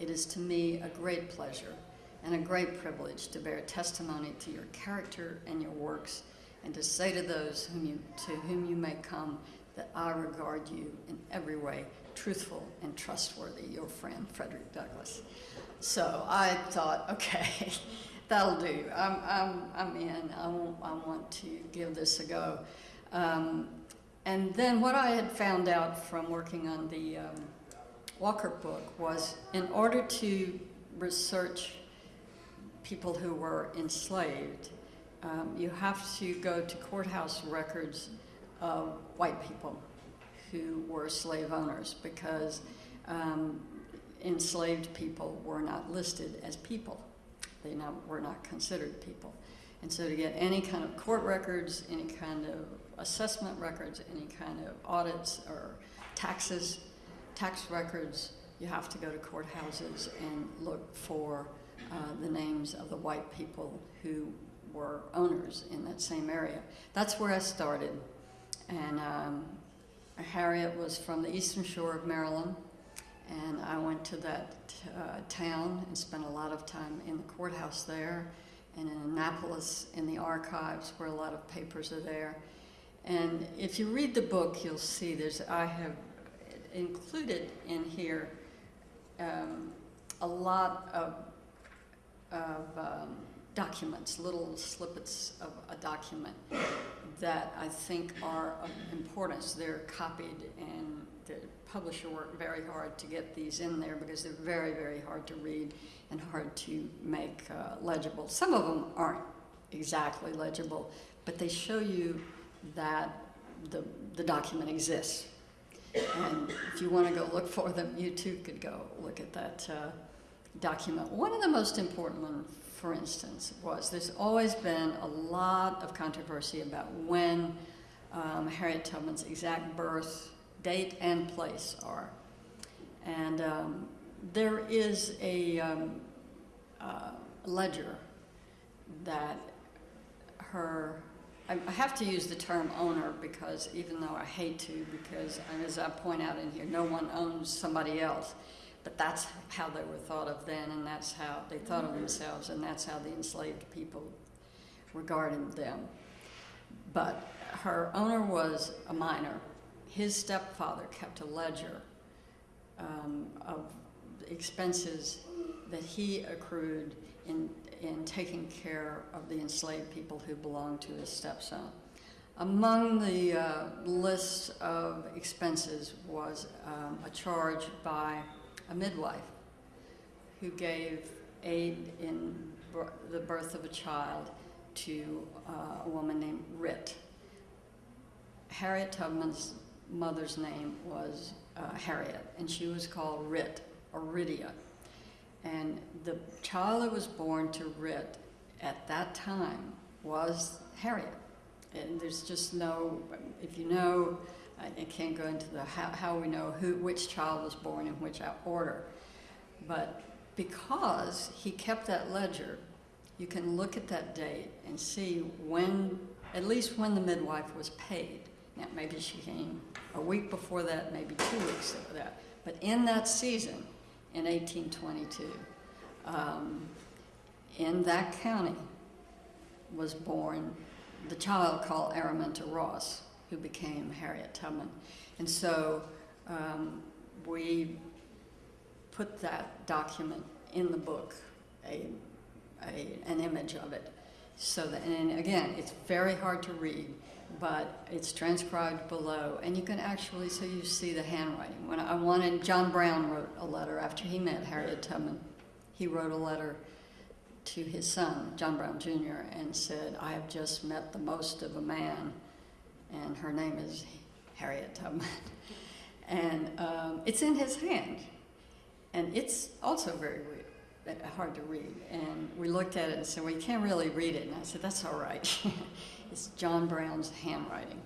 It is to me a great pleasure and a great privilege to bear testimony to your character and your works, and to say to those whom you, to whom you may come that I regard you in every way truthful and trustworthy, your friend Frederick Douglass. So I thought, okay, that'll do. I'm, I'm, I'm in. I, want, I want to give this a go. Um, and then what I had found out from working on the um, Walker book was in order to research people who were enslaved, um, you have to go to courthouse records of white people who were slave owners because um, enslaved people were not listed as people. They not, were not considered people. And so to get any kind of court records, any kind of assessment records, any kind of audits or taxes, tax records, you have to go to courthouses and look for uh, the names of the white people who were owners in that same area. That's where I started. And um, Harriet was from the eastern shore of Maryland, and I went to that uh, town and spent a lot of time in the courthouse there, and in Annapolis in the archives where a lot of papers are there. And if you read the book, you'll see there's I have included in here um, a lot of of um, documents, little snippets of a document that I think are of importance. They're copied, and the publisher worked very hard to get these in there because they're very, very hard to read and hard to make uh, legible. Some of them aren't exactly legible, but they show you that the, the document exists. And if you want to go look for them, you too could go look at that uh, document. One of the most important ones for instance, was there's always been a lot of controversy about when um, Harriet Tubman's exact birth date and place are. And um, there is a um, uh, ledger that her, I, I have to use the term owner because even though I hate to, because as I point out in here, no one owns somebody else. But that's how they were thought of then, and that's how they thought of themselves, and that's how the enslaved people regarded them. But her owner was a minor. His stepfather kept a ledger um, of expenses that he accrued in, in taking care of the enslaved people who belonged to his stepson. Among the uh, list of expenses was um, a charge by a midwife who gave aid in the birth of a child to uh, a woman named Rit. Harriet Tubman's mother's name was uh, Harriet, and she was called Rit, or Rydia. And the child that was born to Rit at that time was Harriet. And there's just no, if you know, I can't go into the how, how we know who, which child was born in which order. But because he kept that ledger, you can look at that date and see when, at least when the midwife was paid. Now, maybe she came a week before that, maybe two weeks before that. But in that season, in 1822, um, in that county was born the child called Araminta Ross, who became Harriet Tubman. And so um, we put that document in the book, a, a, an image of it. So that, and again, it's very hard to read, but it's transcribed below, and you can actually, so you see the handwriting. When I wanted, John Brown wrote a letter after he met Harriet Tubman. He wrote a letter to his son, John Brown Jr., and said, I have just met the most of a man, and her name is Harriet Tubman. and um, it's in his hand. And it's also very weird, hard to read. And we looked at it and said, well, you can't really read it. And I said, that's all right. it's John Brown's handwriting.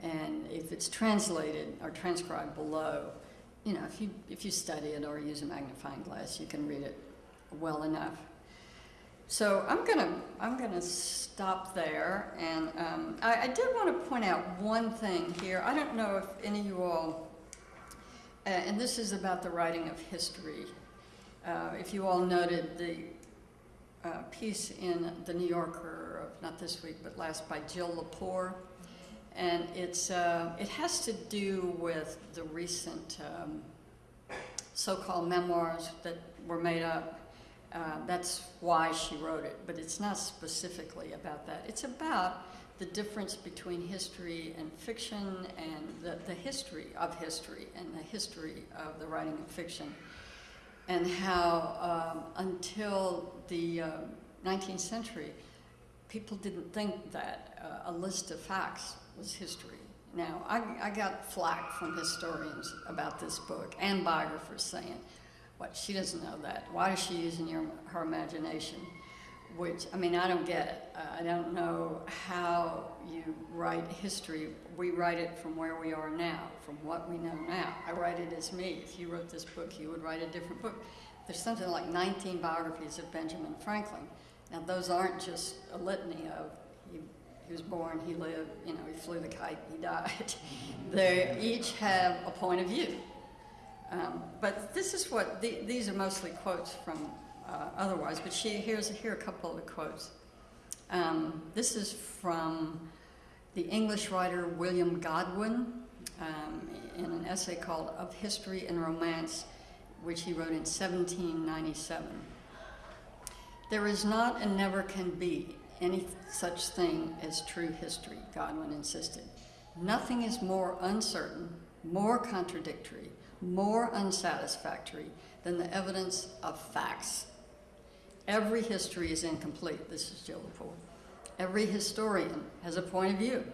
And if it's translated or transcribed below, you know, if you, if you study it or use a magnifying glass, you can read it well enough. So I'm gonna I'm gonna stop there, and um, I, I did want to point out one thing here. I don't know if any of you all, uh, and this is about the writing of history. Uh, if you all noted the uh, piece in the New Yorker, of, not this week but last, by Jill Lepore, and it's uh, it has to do with the recent um, so-called memoirs that were made up uh, that's why she wrote it, but it's not specifically about that. It's about the difference between history and fiction and the, the history of history and the history of the writing of fiction, and how um, until the uh, 19th century, people didn't think that uh, a list of facts was history. Now, I, I got flack from historians about this book and biographers saying, what she doesn't know that. Why is she using your, her imagination? Which I mean, I don't get it. Uh, I don't know how you write history. We write it from where we are now, from what we know now. I write it as me. If you wrote this book, you would write a different book. There's something like 19 biographies of Benjamin Franklin. Now, those aren't just a litany of he, he was born, he lived, you know, he flew the kite, he died. they each have a point of view. Um, but this is what, the, these are mostly quotes from uh, otherwise, but she, here's, here are a couple of quotes. Um, this is from the English writer William Godwin um, in an essay called Of History and Romance, which he wrote in 1797. There is not and never can be any such thing as true history, Godwin insisted. Nothing is more uncertain, more contradictory, more unsatisfactory than the evidence of facts. Every history is incomplete. This is Jill Lepore. Every historian has a point of view.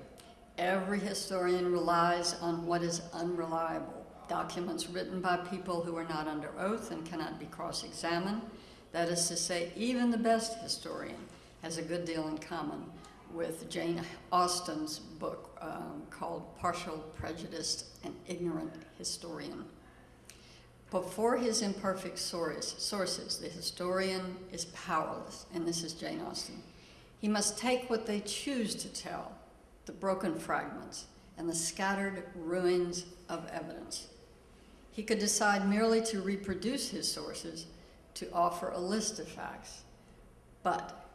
Every historian relies on what is unreliable. Documents written by people who are not under oath and cannot be cross examined. That is to say, even the best historian has a good deal in common with Jane Austen's book um, called Partial, Prejudiced, and Ignorant Historian. Before his imperfect source, sources, the historian is powerless, and this is Jane Austen. He must take what they choose to tell, the broken fragments, and the scattered ruins of evidence. He could decide merely to reproduce his sources, to offer a list of facts. But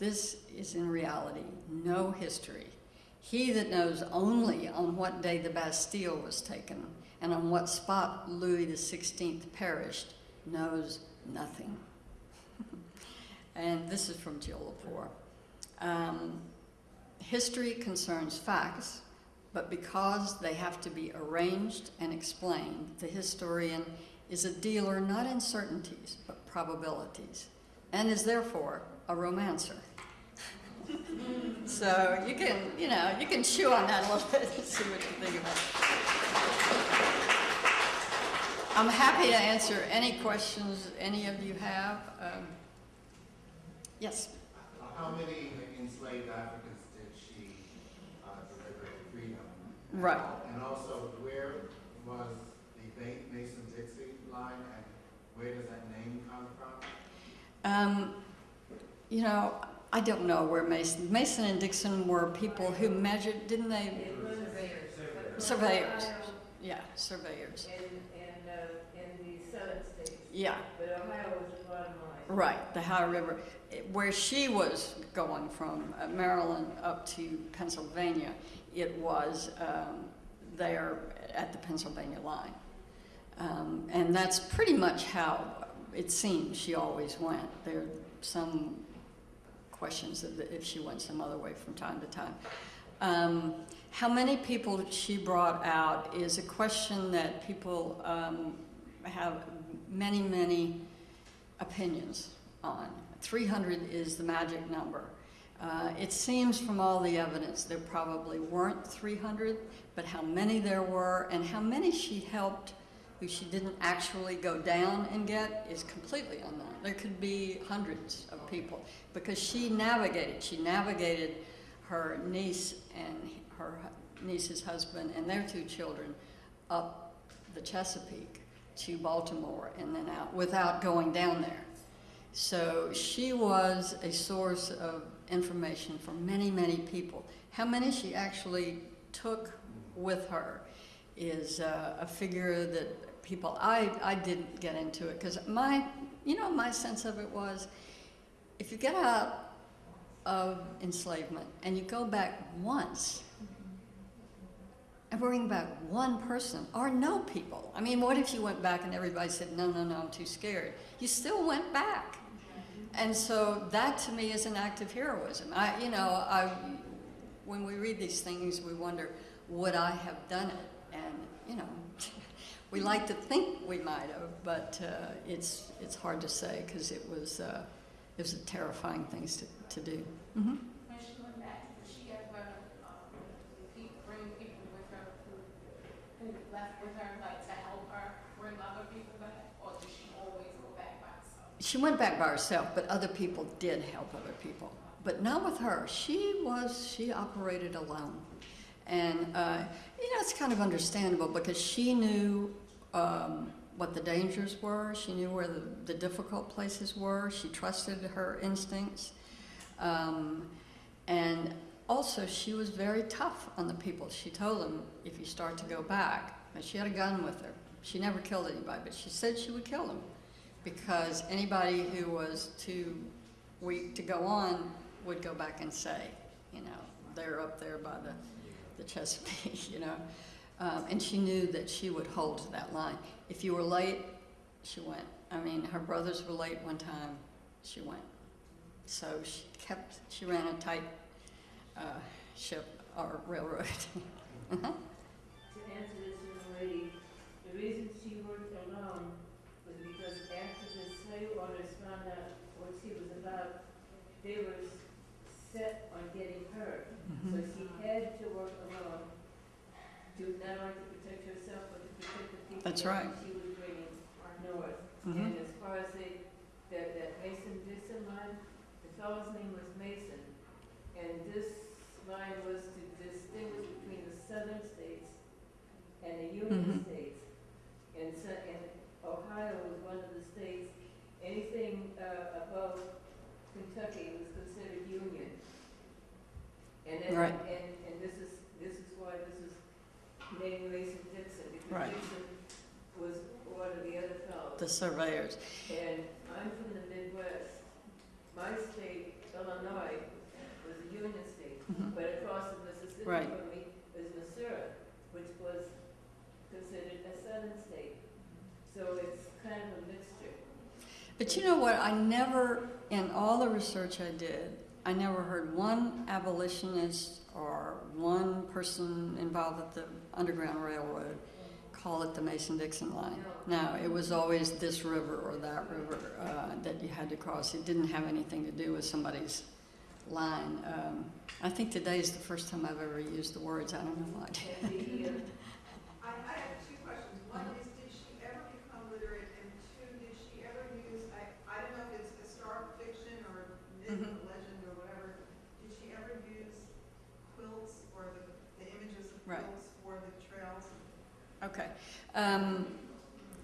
this is in reality no history. He that knows only on what day the Bastille was taken and on what spot Louis XVI perished knows nothing. and this is from Jill. Um, history concerns facts, but because they have to be arranged and explained, the historian is a dealer not in certainties, but probabilities, and is therefore a romancer. So you can, you know, you can chew on that a little bit and see what you think about it. I'm happy to answer any questions any of you have. Um, yes. How many enslaved Africans did she uh, deliver to freedom? Right. And also, where was the Mason-Dixie line, and where does that name come from? Um, you know, I don't know where Mason, Mason and Dixon were people who measured, didn't they? Was Surveyors. Yeah, surveyors. in, in, uh, in the southern states, Yeah, but Ohio was the bottom line. right, the Ohio River. Where she was going from uh, Maryland up to Pennsylvania, it was um, there at the Pennsylvania line. Um, and that's pretty much how it seems she always went. There some questions if she went some other way from time to time. Um, how many people she brought out is a question that people um, have many, many opinions on. 300 is the magic number. Uh, it seems from all the evidence there probably weren't 300, but how many there were and how many she helped who she didn't actually go down and get is completely unknown. There could be hundreds of people because she navigated. She navigated her niece and her niece's husband and their two children up the Chesapeake to Baltimore and then out without going down there. So she was a source of information for many, many people. How many she actually took with her is uh, a figure that people, I, I didn't get into it because my, you know, my sense of it was if you get out of enslavement and you go back once, and bring back one person or no people. I mean, what if you went back and everybody said, no, no, no, I'm too scared? You still went back. And so that to me is an act of heroism. I, you know, I, when we read these things, we wonder, would I have done it? And, you know, we like to think we might have, but uh, it's, it's hard to say because it was, uh, it was a terrifying thing to, to do. hmm When she went back, did she ever, um, bring people with her who, who left with her, like to help her bring other people back? Or did she always go back by herself? She went back by herself, but other people did help other people. But not with her. She was, she operated alone. And, uh, you know, it's kind of understandable because she knew um, what the dangers were. She knew where the, the difficult places were. She trusted her instincts. Um, and also, she was very tough on the people. She told them, if you start to go back, and she had a gun with her. She never killed anybody, but she said she would kill them because anybody who was too weak to go on would go back and say, you know, they're up there by the, the Chesapeake, you know. Um, and she knew that she would hold to that line. If you were late, she went. I mean, her brothers were late one time, she went. So she kept, she ran a tight uh, ship or railroad. Uh-huh. To answer this young lady, the reason she worked alone was because after the slave owners found out what she was about, they were set on getting her. So Mhm. she had to work alone to not only to protect herself, but to protect the people That's that right. she was bringing north. Mhm. And as far as the, that, that Mason Dixon line, the fellow's name was Mason. And this line was to distinguish between the southern states and the Union Mhm. states. And so, and Ohio was one of the states, anything, uh, above Kentucky was considered Union. And then, Right. and, and this is, this is why this is Mason Dixon, because Right. Dixon was one of the other fellows. The surveyors. And I'm from the Midwest. My state, Illinois, was a union state, Mhm. but across the Mississippi Right. from me is Missouri, which was considered a southern state. So it's kind of a mixture. But you know what? I never in all the research I did, I never heard one abolitionist or one person involved with the Underground Railroad call it the Mason-Dixon line. Now, it was always this river or that river uh, that you had to cross. It didn't have anything to do with somebody's line. Um, I think today is the first time I've ever used the words. I don't know why. And the, uh, I, I have two questions. One is, did she ever become literate? And two, did she ever use, I, I don't know if it's historical fiction or myth or legend or whatever, did she ever use quilts or the, the images of Right. quilts for the trails? Okay. Um,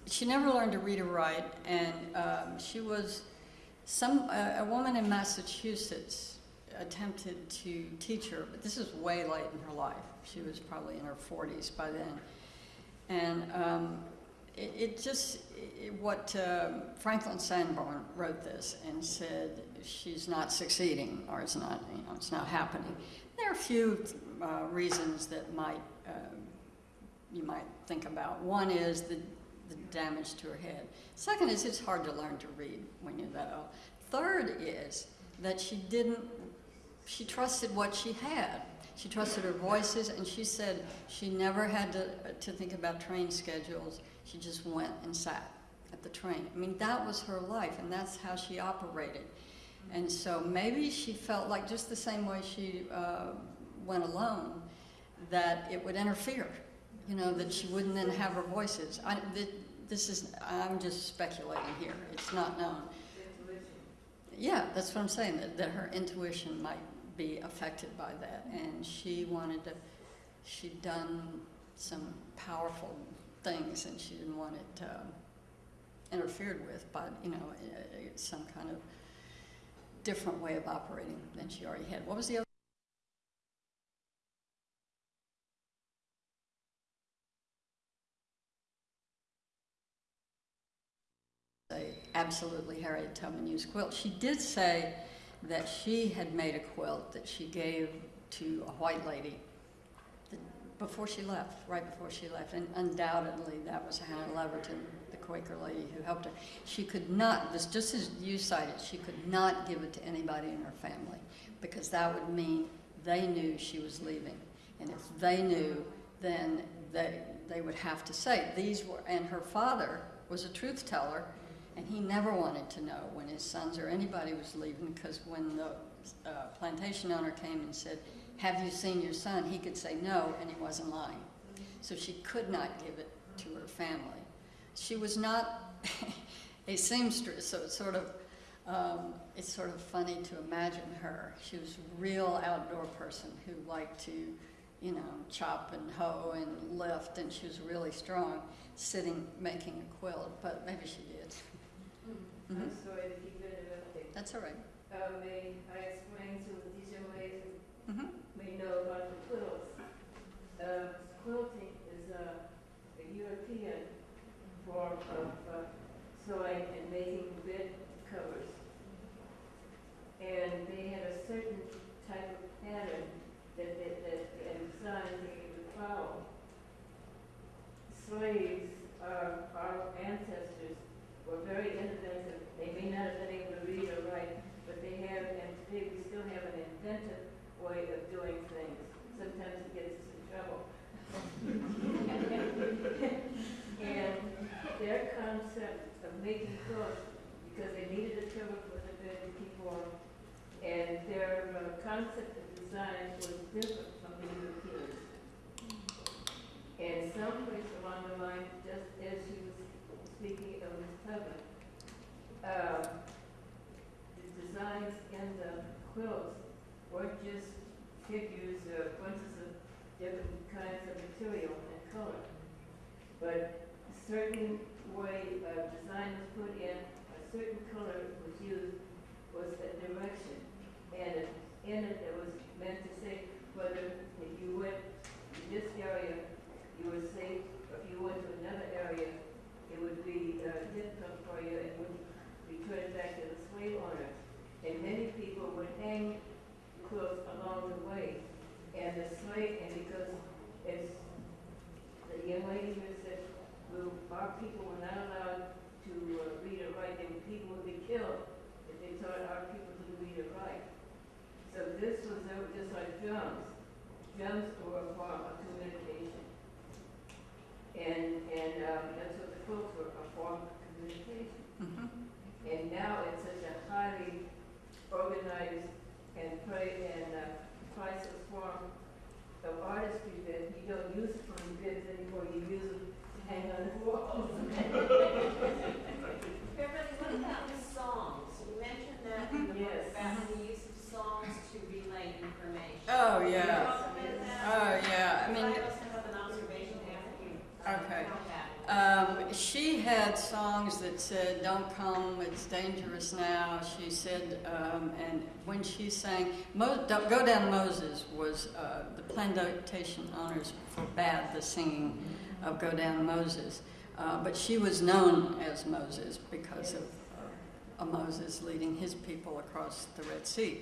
she never learned to read or write, and um, she was some a, a woman in Massachusetts attempted to teach her, but this is way late in her life. She was probably in her 40s by then, and um, it, it just it, what um Franklin Sanborn wrote this and said she's not succeeding or it's not you know it's not happening. There are a few uh, reasons that might. You might think about. One is the, the damage to her head. Second is it's hard to learn to read when you're that old. Third is that she didn't, she trusted what she had. She trusted her voices, and she said she never had to, to think about train schedules. She just went and sat at the train. I mean, that was her life, and that's how she operated. And so maybe she felt like just the same way she uh, went alone, that it would interfere you know, that she wouldn't then have her voices. I, th- this is, I'm just speculating here. It's not known. Yeah, that's what I'm saying, that, that her intuition might be affected by that. And she wanted to, she'd done some powerful things and she didn't want it um, interfered with by, you know, uh, some kind of different way of operating than she already had. What was the other? say absolutely Harriet Tubman used quilt. She did say that she had made a quilt that she gave to a white lady before she left, right before she left, and undoubtedly that was Hannah Leverton, the Quaker lady who helped her. She could not, this just as you cited, she could not give it to anybody in her family because that would mean they knew she was leaving. And if they knew, then they, they would have to say, these were, and her father was a truth teller, and he never wanted to know when his sons or anybody was leaving, because when the uh, plantation owner came and said, have you seen your son? He could say no, and he wasn't lying. So she could not give it to her family. She was not a seamstress, so it's sort of, um, it's sort of funny to imagine her. She was a real outdoor person who liked to, you know, chop and hoe and lift, and she was really strong, sitting making a quilt, but maybe she did. I'm Mhm. sorry to keep interrupting. That's all right. Uh, may I explain to the teacher ways Mhm. may know about the quilts. Uh, quilting is a, a European form of uh, sewing and making bed covers. And they had a certain type of pattern that, that, that, and design they would follow. Slaves, uh, our ancestors, were very inventive. They may not have been able to read or write, but they have, and today we still have an inventive way of doing things. Sometimes it gets us in trouble. And their concept of making clothes, because they needed a cover for the bed to and their uh, concept of design was different from the Europeans. And someplace along the line, just as she was speaking of Ms. Tubman, um, the designs in the quilts just figures or bunches of different kinds of material and color, but a certain way of design was put in, a certain color was used, was a direction. And in it, it was meant to say whether if you went to this area, you were safe, if you went to another area, it would be uh, difficult for you and would return back to the slave owner. And many people would hang along the way. And the slave, and because it's, the young lady even said, well, our people were not allowed to uh, read or write. They people would be killed if they taught our people to read or write. So this was uh, just like drums. Drums were a form of communication. And, and um, that's what the quilts were, a form of communication. Mm -hmm. And now it's such a highly organized and pray and uh, priceless form of artistry that you don't use it for bibs anymore, you use them to hang on the walls. Beverly, what about the songs? You mentioned that in the book about the use of songs to relay information. Oh, Can you yeah. talk about? Oh, yeah. I I mean, also have an observation after you. uh, Okay. Um, she had songs that said, "Don't come, it's dangerous now." She said, um, and when she sang, Mo- "Go Down Moses" was uh, the plantation owners forbade the singing of "Go Down Moses," uh, but she was known as Moses because of uh, Moses leading his people across the Red Sea.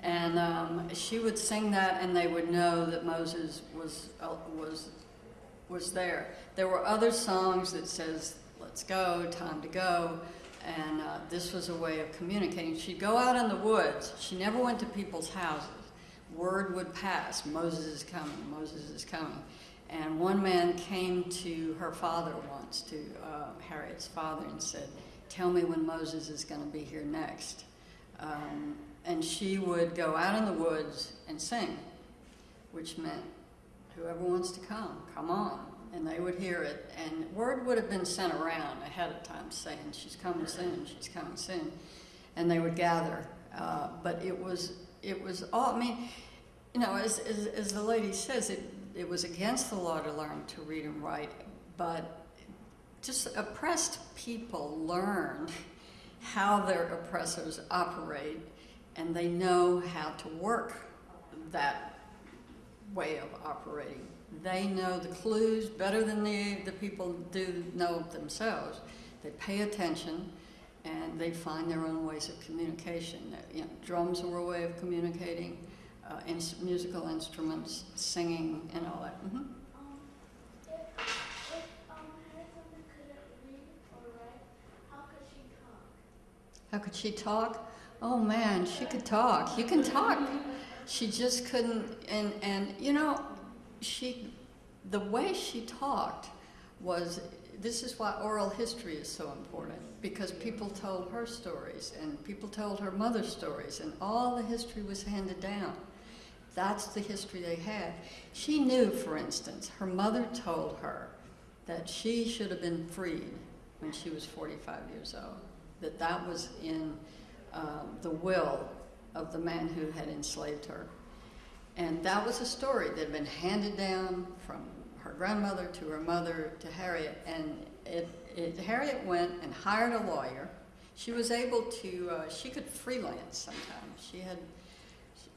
And um, she would sing that, and they would know that Moses was uh, was was there. There were other songs that says, let's go, time to go, and uh, this was a way of communicating. She'd go out in the woods. She never went to people's houses. Word would pass, Moses is coming, Moses is coming. And one man came to her father once, to uh, Harriet's father, and said, tell me when Moses is going to be here next. Um, and she would go out in the woods and sing, which meant whoever wants to come, come on. And they would hear it. And word would have been sent around ahead of time saying, she's coming soon, she's coming soon. And they would gather. Uh, but it was, it was all, I mean, you know, as, as, as the lady says, it, it was against the law to learn to read and write, but just oppressed people learned how their oppressors operate and they know how to work that way of operating. They know the clues better than the, the people do know themselves. They pay attention and they find their own ways of communication. You know, drums were a way of communicating, uh, musical instruments, singing, and all that. She talk? How could she talk? Oh man, she could talk. You can talk. She just couldn't, and, and you know, she, the way she talked was, this is why oral history is so important, because people told her stories, and people told her mother's stories, and all the history was handed down. That's the history they had. She knew, for instance, her mother told her that she should have been freed when she was 45 years old, that that was in um, the will of the man who had enslaved her. And that was a story that had been handed down from her grandmother to her mother to Harriet. And it, it, Harriet went and hired a lawyer. She was able to, uh, she could freelance sometimes. She had,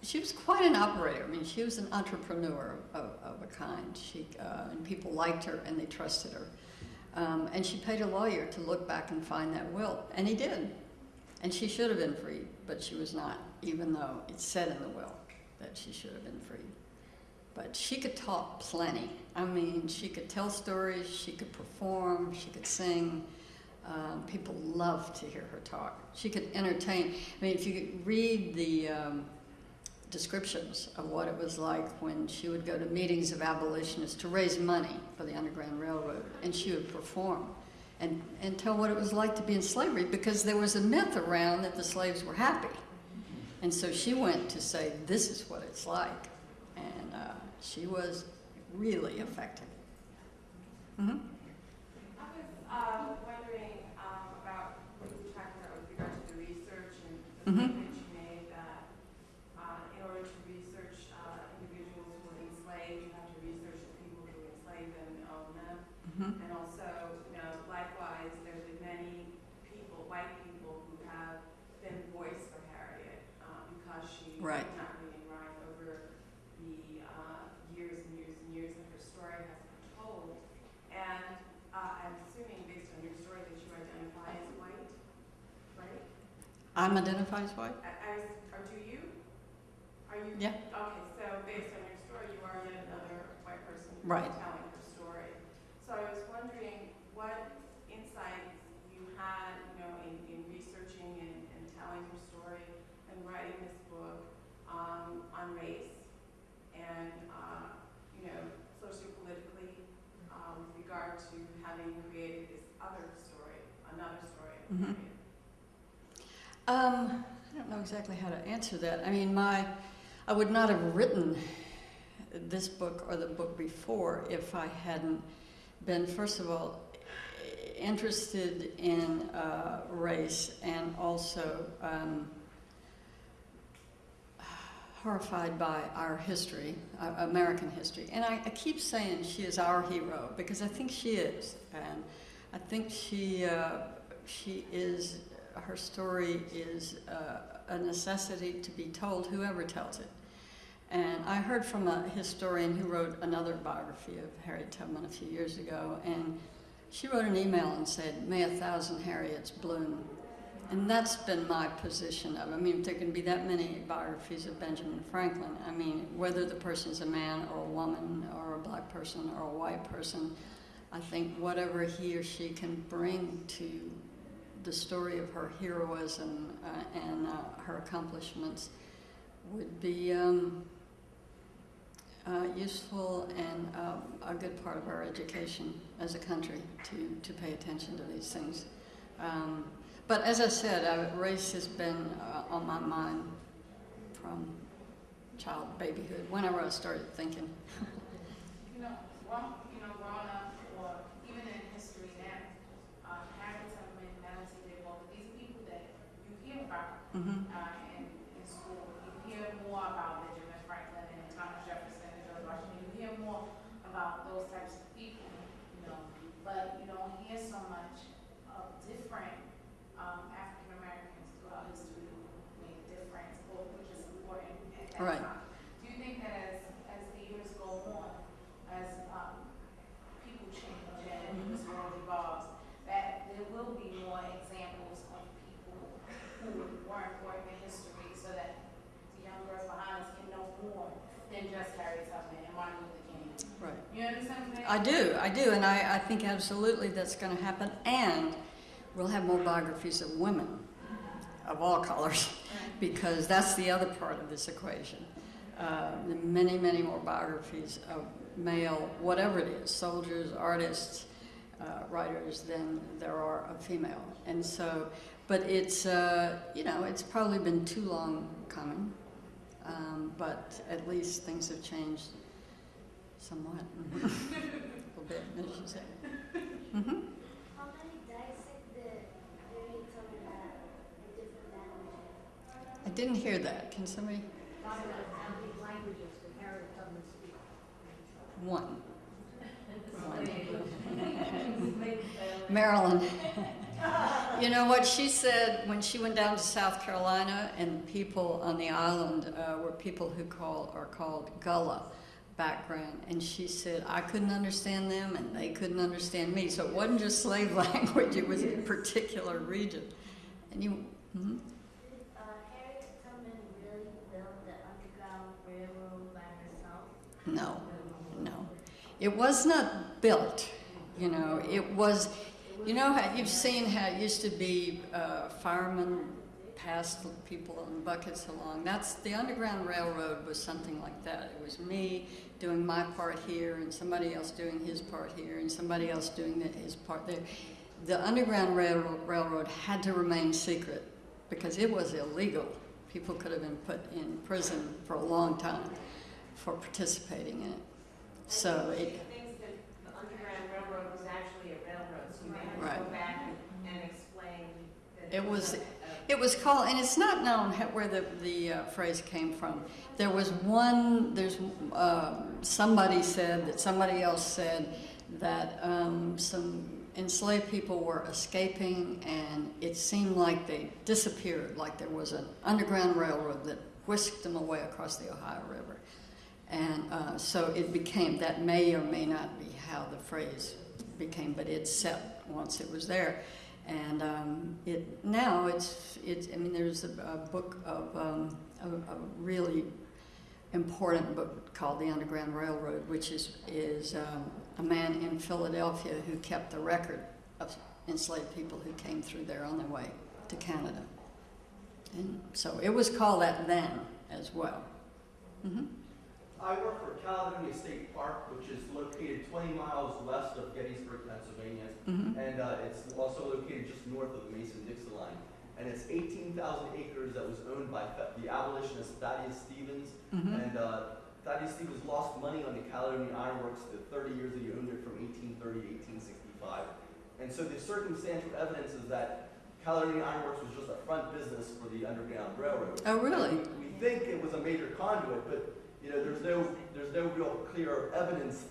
she was quite an operator. I mean, she was an entrepreneur of, of a kind. She, uh, and people liked her and they trusted her. Um, and she paid a lawyer to look back and find that will. And he did. And she should have been freed, but she was not, even though it said in the will that she should have been freed. But she could talk plenty. I mean, she could tell stories, she could perform, she could sing. Um, people loved to hear her talk. She could entertain. I mean, if you read the um, descriptions of what it was like when she would go to meetings of abolitionists to raise money for the Underground Railroad, and she would perform and, and tell what it was like to be in slavery because there was a myth around that the slaves were happy. And so she went to say, This is what it's like. And uh, she was really effective. hmm I was uh, wondering um, about what you were talking about with regard to the research and the Mhm. point I'm identified as white. As, or do you? Are you? Yeah. Okay, so based on your story, you are yet another white person right. telling your story. So I was wondering what insights you had, you know, in, in researching and, and, telling your story and writing this book um, on race and, uh, you know, sociopolitically uh, with regard to having created this other story, another story. Mm -hmm. Um, I don't know exactly how to answer that. I mean, my, I would not have written this book or the book before if I hadn't been, first of all, interested in uh, race and also um, horrified by our history, uh, American history. And I, I keep saying she is our hero because I think she is. And I think she, uh, she is, her story is uh, a necessity to be told, whoever tells it. And I heard from a historian who wrote another biography of Harriet Tubman a few years ago, and she wrote an email and said, May a thousand Harriets bloom. And that's been my position of, I mean, if there can be that many biographies of Benjamin Franklin, I mean, whether the person's a man or a woman or a black person or a white person, I think whatever he or she can bring to the story of her heroism uh, and uh, her accomplishments would be um, uh, useful and um, a good part of our education as a country to, to pay attention to these things. Um, but as I said, uh, race has been uh, on my mind from child babyhood, whenever I started thinking. You know, well, you know, growing up, or even in history now, uh, Harriet Tubman, Melody DeWolf, these are people that you hear about, hmm uh, in, in school. You hear more about Benjamin Franklin and Thomas Jefferson and George Washington. You hear more about those types of people, you know, but you don't hear so much of different, um, African Americans throughout history who made a difference, or which is important at that Right. time. Do you think that as, as the years go on, as, um, people change and this world evolves, that there will be more examples of people who were important in history so that the young girls behind us can know more than just Harriet Tubman and Martin Luther King. Right. You understand what I'm saying? I do, I do, and I, I think absolutely that's going to happen. And we'll have more biographies of women of all colors, because that's the other part of this equation. Uh, many, many more biographies of male, whatever it is, soldiers, artists, uh, writers, than there are of female. And so, but it's, uh, you know, it's probably been too long coming, um, but at least things have changed somewhat. A little bit, as you say. hmm How many dissect the Harriet Tubman had in different languages? I didn't hear that. Can somebody? How many languages did Harriet Tubman speak? One. Maryland. you know what she said when she went down to South Carolina, and people on the island uh, were people who call are called Gullah background, and she said I couldn't understand them, and they couldn't understand me. So it wasn't just slave language; it was a particular region. And you. Uh, really the Underground Railroad by herself? No, no. It was not built, you know, it was, you know how, you've seen how it used to be uh, firemen passed people in buckets along. That's, the Underground Railroad was something like that. It was me doing my part here and somebody else doing his part here and somebody else doing the- his part there. The Underground Railroad, Railroad had to remain secret because it was illegal. People could have been put in prison for a long time for participating in it. So it, thinks that the Underground Railroad was actually a railroad, so you may have to go Right. back and- and explain that. It was- it was called, and it's not known where the, the uh, phrase came from. There was one, there's, um, somebody said that somebody else said that um, some enslaved people were escaping and it seemed like they disappeared, like there was an underground railroad that whisked them away across the Ohio River. And uh, so it became, that may or may not be how the phrase became, but it set once it was there. And um, it now it's it's. I mean, there's a, a book of um, a, a really important book called The Underground Railroad, which is is um, a man in Philadelphia who kept the record of enslaved people who came through there on their way to Canada. And so it was called that then as well. hmm I work for Caledonia State Park, which is located 20 miles west of Gettysburg, Pennsylvania. Mhm. And uh, it's also located just north of the Mason-Dixon line. And it's 18,000 acres that was owned by the abolitionist Thaddeus Stevens. Mhm. And uh, Thaddeus Stevens lost money on the Caledonia Iron Works the 30 years that he owned it from 1830 to 1865. And so the circumstantial evidence is that Caledonia Iron Works was just a front business for the Underground Railroad. Oh, really? We, we think it was a major conduit, but you know, there's no there's no real clear evidence,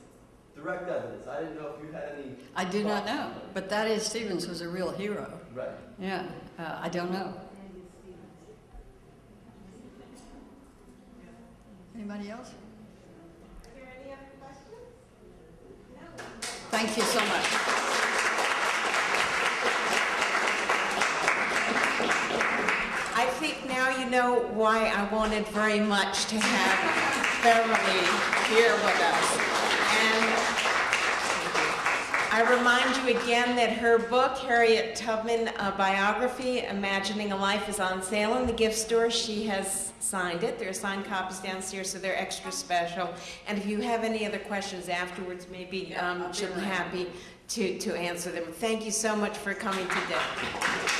direct evidence. I didn't know if you had any. I do not know, but Thaddeus Stevens was a real hero. Right. Yeah, uh, I don't know. Anybody else? Are there any other questions? No. Thank you so much. I think now you know why I wanted very much to have Beverly here with us. And I remind you again that her book, Harriet Tubman a Biography, Imagining a Life, is on sale in the gift store. She has signed it. There are signed copies downstairs, so they're extra special. And if you have any other questions afterwards, maybe um, she'll be happy to, to answer them. Thank you so much for coming today.